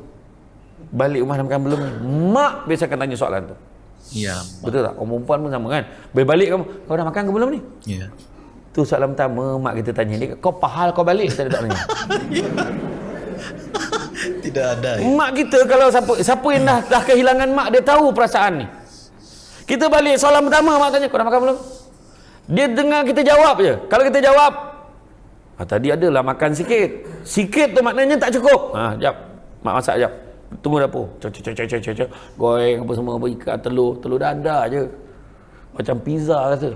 Balik rumah dah makan belum mak biasa akan tanya soalan tu ya betul tak orang perempuan pun sama kan balik kamu kau dah makan ke belum ni ya tu soalan pertama mak kita tanya dia kau pahal kau balik saya tak tanya [LAUGHS] Tidak ada. Ya? Mak kita kalau siapa siapa yang dah, dah kehilangan mak dia tahu perasaan ni. Kita balik soalan pertama mak tanya kau dah makan belum? Dia dengar kita jawab je. Kalau kita jawab ah, tadi adalah makan sikit. Sikit tu maknanya tak cukup. Ha, jap. Mak masak jap. Tunggu dapur. Cok cok cok cok cok cok. Goreng apa semua apa ikan telur, telur dadar je. Macam pizza rasa.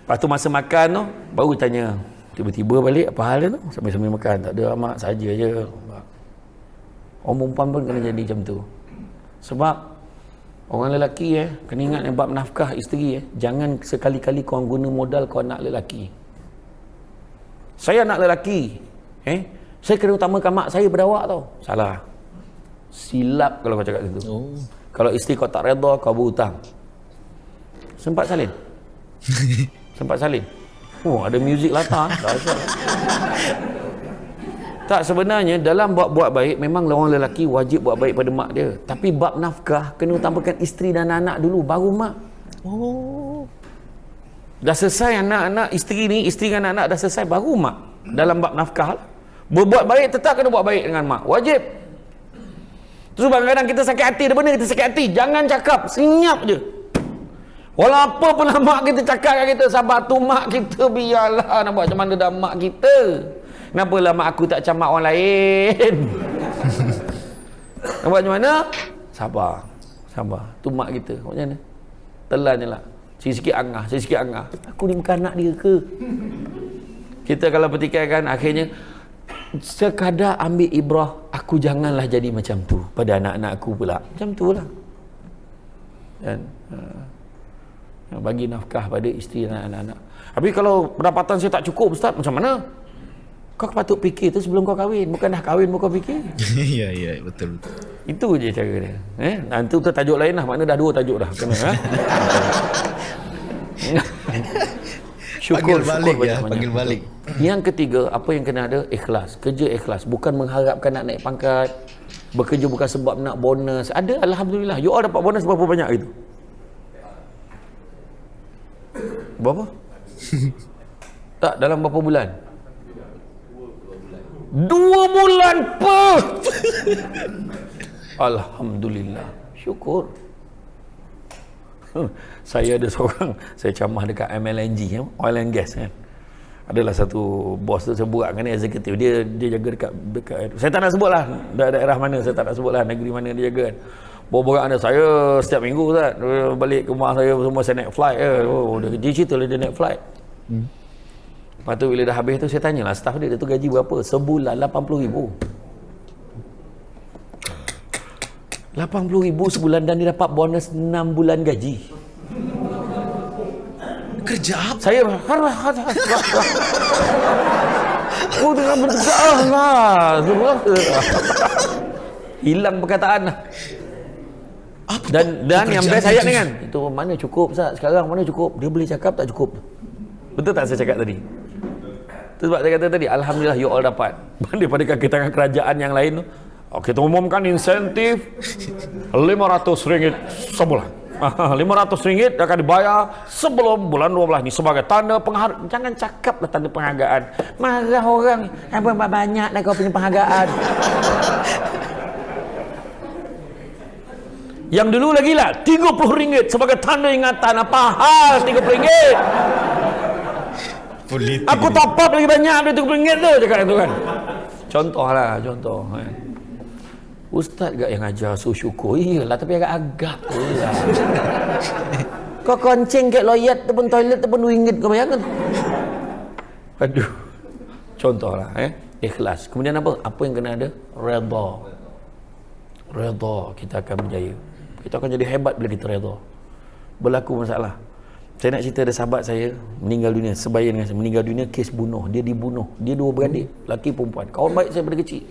Lepas tu masa makan tu baru tanya tiba-tiba balik apa hal tu sambil-sambil makan tak ada amat saja je orang perempuan pun kena jadi macam tu sebab orang lelaki eh kena ingat yang bab nafkah isteri eh jangan sekali-kali kau guna modal kau nak lelaki saya nak lelaki eh saya kena utamakan mak saya berdawak tau salah silap kalau kau cakap itu oh. kalau isteri kau tak redha kau berhutang sempat salin [LAUGHS] sempat salin Oh, ada muzik latar. tak sebenarnya dalam buat-buat baik memang orang lelaki wajib buat baik pada mak dia. Tapi bab nafkah kena utamakan isteri dan anak-anak dulu baru mak. Oh. Dah selesai anak-anak isteri ni, isteri dan anak-anak dah selesai baru mak. Dalam bab nafkah. Berbuat baik tetap kena buat baik dengan mak. Wajib. Terus kadang-kadang kita sakit hati, ada benda kita sakit hati. Jangan cakap, senyap je. Walau apa pun lah [LAUGHS] mak kita cakap kat kita sabar tu mak kita biarlah nak buat macam mana dah mak kita. Kenapa lah mak aku tak macam mak orang lain? [LAUGHS] nak buat macam mana? Sabar. Sabar. Tu mak kita. Macam mana? Telan je lah. Sikit-sikit angah. Sikit-sikit angah. Aku ni bukan anak dia ke? Kita kalau kan akhirnya sekadar ambil ibrah aku janganlah jadi macam tu pada anak-anak aku pula. Macam tu lah. Dan, uh, bagi nafkah pada isteri dan anak-anak. Tapi kalau pendapatan saya tak cukup Ustaz, macam mana? Kau patut fikir tu sebelum kau kahwin. Bukan dah kahwin kau fikir. [LAUGHS] Ya, ya, betul, betul. Itu je cara dia. Eh? Nanti tu tajuk lain lah. Mana dah dua tajuk dah. Kena, ha? [LAUGHS] syukur, panggil balik syukur ya, panggil balik. Yang ketiga, apa yang kena ada? Ikhlas. Kerja ikhlas. Bukan mengharapkan nak naik pangkat. Bekerja bukan sebab nak bonus. Ada, Alhamdulillah. You all dapat bonus berapa banyak itu? Berapa? [LAUGHS] tak, dalam berapa bulan? Dua bulan per. [LAUGHS] Alhamdulillah. Syukur. [LAUGHS] saya ada seorang, saya camah dekat MLNG, ya, oil and gas kan. Adalah satu bos tu saya buat dengan eksekutif. Dia dia jaga dekat, dekat saya tak nak sebutlah daerah mana, saya tak nak sebutlah negeri mana dia jaga kan. Borak ada saya setiap minggu Ustaz balik ke rumah saya semua saya naik flight je. Oh, dia, dia cerita dia naik flight. Hmm. Lepas tu bila dah habis tu saya tanyalah staff dia, dia tu gaji berapa? Sebulan 80 ribu. 80 ribu sebulan dan dia dapat bonus 6 bulan gaji. Kerja apa? Saya Oh, dengan berdesak lah. Hilang perkataan lah. Apa dan dan yang best ayat ni kan itu mana cukup Ustaz? Sekarang mana cukup? Dia boleh cakap tak cukup? Betul tak saya cakap tadi? Itu sebab saya kata tadi Alhamdulillah you all dapat. Daripada kaki tangan kerajaan yang lain tu kita umumkan insentif 500 ringgit sebulan. [LAUGHS] 500 ringgit akan dibayar sebelum bulan 12 ni sebagai tanda penghargaan. Jangan cakaplah tanda penghargaan. Marah orang. Apa banyak dah kau punya penghargaan. [LAUGHS] Yang dulu lagi lah 30 ringgit sebagai tanda ingatan apa hal 30 ringgit. Politik Aku top up lagi banyak dari 30 ringgit tu cakap itu kan. Contoh lah, contoh. Kan. Ustaz gak yang ajar suruh syukur? Iyalah, tapi agak-agak lah. [LAUGHS] kau koncing kat loyat tu pun toilet tu pun ringgit kau bayangkan. Aduh. Contoh lah, eh. Ikhlas. Kemudian apa? Apa yang kena ada? Redha. Redha kita akan berjaya. Kita akan jadi hebat bila kita redha. Berlaku masalah. Saya nak cerita ada sahabat saya meninggal dunia sebaya dengan saya meninggal dunia kes bunuh dia dibunuh dia dua beradik laki perempuan kawan baik saya pada kecil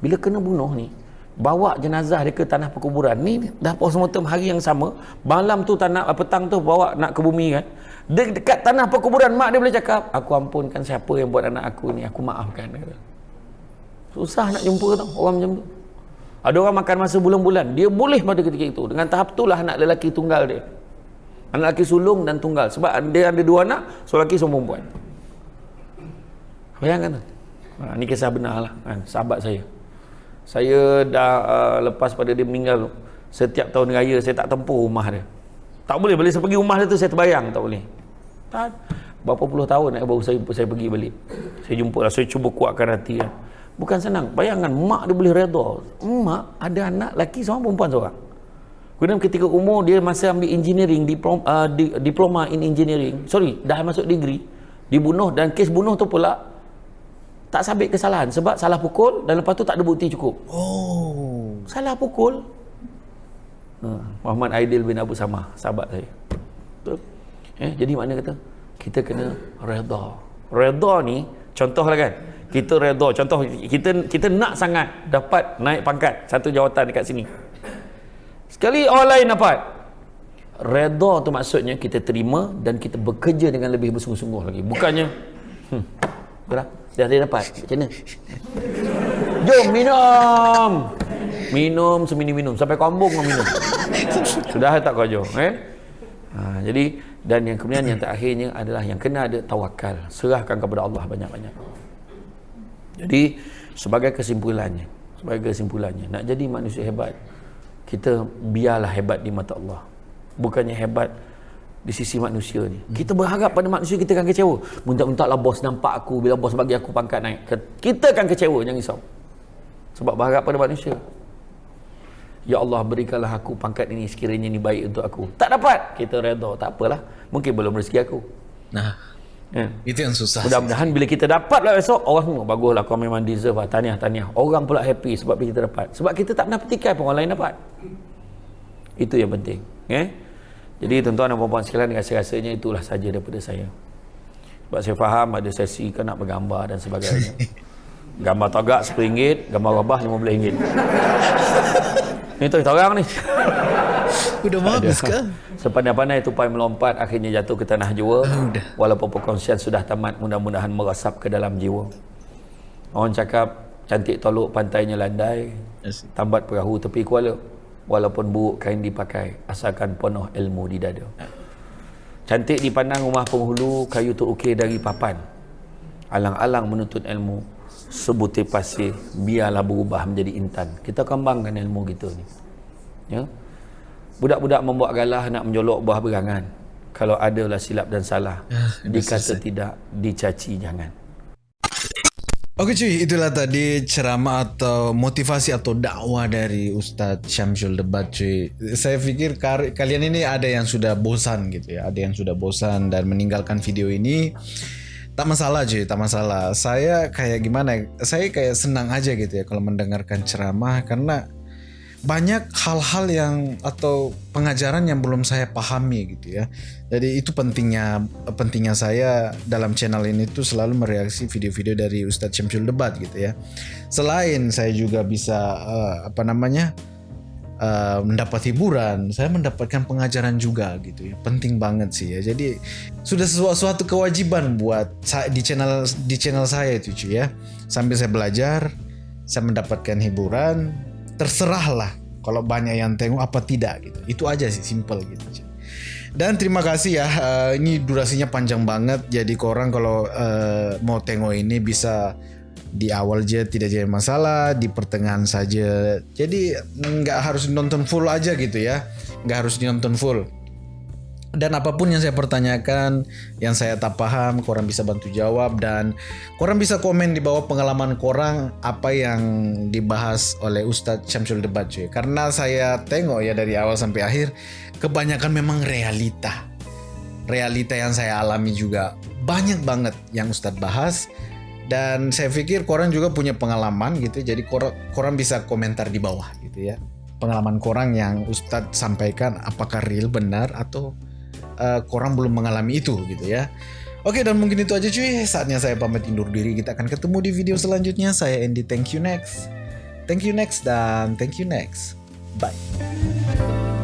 bila kena bunuh ni bawa jenazah dia ke tanah perkuburan. Ni dah postmortem hari yang sama. Malam tu tanah petang tu bawa nak ke bumi kan. De- dekat tanah perkuburan mak dia boleh cakap aku ampunkan siapa yang buat anak aku ni aku maafkan. Susah nak jumpa tau orang macam tu. Ada orang makan masa bulan-bulan dia boleh pada ketika itu. Dengan tahap itulah anak lelaki tunggal dia. Anak lelaki sulung dan tunggal. Sebab dia ada dua anak seorang lelaki seorang perempuan. Bayangkan tu. Ha, ni kisah benar lah kan, sahabat saya saya dah uh, lepas pada dia meninggal setiap tahun raya saya tak tempuh rumah dia tak boleh boleh saya pergi rumah dia tu saya terbayang tak boleh tak berapa puluh tahun nak baru saya saya pergi balik saya jumpa lah saya cuba kuatkan hati ya. bukan senang bayangkan mak dia boleh redha mak ada anak lelaki seorang perempuan seorang Kemudian ketika umur dia masih ambil engineering diploma, uh, di, diploma in engineering. Sorry, dah masuk degree. Dibunuh dan kes bunuh tu pula tak sabit kesalahan sebab salah pukul dan lepas tu tak ada bukti cukup. Oh, salah pukul. Uh, Muhammad Aidil bin Abu Samah, sahabat saya. Betul. Eh, jadi mana kata? Kita kena redha. Redha ni contohlah kan. Kita redha, contoh kita kita nak sangat dapat naik pangkat satu jawatan dekat sini. Sekali orang lain dapat. Redha tu maksudnya kita terima dan kita bekerja dengan lebih bersungguh-sungguh lagi. Bukannya hmm, dah dia dapat. Macam mana? Jom minum. Minum semini minum sampai kambung minum. Sudah tak kau jom, eh? Ha, jadi dan yang kemudian yang terakhirnya adalah yang kena ada tawakal. Serahkan kepada Allah banyak-banyak. Jadi sebagai kesimpulannya, sebagai kesimpulannya, nak jadi manusia hebat, kita biarlah hebat di mata Allah bukannya hebat di sisi manusia ni kita berharap pada manusia kita akan kecewa minta-minta bos nampak aku bila bos bagi aku pangkat naik kita akan kecewa jangan risau sebab berharap pada manusia Ya Allah berikanlah aku pangkat ini sekiranya ini baik untuk aku tak dapat kita redha tak apalah mungkin belum rezeki aku nah Ya. Itu yang susah. Mudah-mudahan bila kita dapat lah esok, orang semua baguslah kau memang deserve lah. Tahniah, tahniah. Orang pula happy sebab kita dapat. Sebab kita tak pernah petikai pun orang lain dapat. Itu yang penting. Eh? Jadi tuan-tuan dan puan-puan sekalian, rasa-rasanya itulah saja daripada saya. Sebab saya faham ada sesi kan nak bergambar dan sebagainya. [LAUGHS] Gambar tagak RM10, gambar rabah RM15. [LAUGHS] Ini tu kita orang ni. Udah bagus ke? Sepandai-pandai tupai melompat akhirnya jatuh ke tanah jiwa. Oh, Walaupun perkongsian sudah tamat mudah-mudahan meresap ke dalam jiwa. Orang cakap cantik tolok pantainya landai. Tambat perahu tepi kuala. Walaupun buruk kain dipakai asalkan penuh ilmu di dada. Cantik dipandang rumah penghulu kayu terukir dari papan. Alang-alang menuntut ilmu sebutir pasir biarlah berubah menjadi intan. Kita kembangkan ilmu kita ni. Ya. Budak-budak membuat galah nak menjolok buah berangan. Kalau adalah silap dan salah, ya, dikata tidak, dicaci jangan. Oke cuy, itulah tadi ceramah atau motivasi atau dakwah dari Ustadz Syamsul Debat cuy. Saya pikir kalian ini ada yang sudah bosan gitu ya, ada yang sudah bosan dan meninggalkan video ini. Tak masalah cuy, tak masalah. Saya kayak gimana? Saya kayak senang aja gitu ya kalau mendengarkan ceramah karena banyak hal-hal yang atau pengajaran yang belum saya pahami gitu ya. Jadi itu pentingnya pentingnya saya dalam channel ini tuh selalu mereaksi video-video dari Ustadz Syamsul Debat gitu ya. Selain saya juga bisa uh, apa namanya uh, mendapat hiburan, saya mendapatkan pengajaran juga gitu ya. Penting banget sih ya. Jadi sudah sesuatu kewajiban buat di channel di channel saya itu cuy ya. Sambil saya belajar saya mendapatkan hiburan terserahlah kalau banyak yang tengok apa tidak gitu. Itu aja sih simple gitu dan terima kasih ya uh, ini durasinya panjang banget. Jadi korang kalau uh, mau tengok ini bisa di awal aja tidak jadi masalah di pertengahan saja. Jadi nggak harus nonton full aja gitu ya. Nggak harus nonton full dan apa pun yang saya pertanyakan, yang saya tak paham, korang bisa bantu jawab dan korang bisa komen di bawah pengalaman korang apa yang dibahas oleh Ustadz Syamsul Debat cuy. Karena saya tengok ya dari awal sampai akhir, kebanyakan memang realita. Realita yang saya alami juga banyak banget yang Ustadz bahas dan saya pikir korang juga punya pengalaman gitu jadi korang, korang bisa komentar di bawah gitu ya pengalaman korang yang Ustadz sampaikan apakah real benar atau uh, korang belum mengalami itu gitu ya. Oke dan mungkin itu aja cuy. Saatnya saya pamit undur diri. Kita akan ketemu di video selanjutnya. Saya Andy. Thank you next. Thank you next dan thank you next. Bye.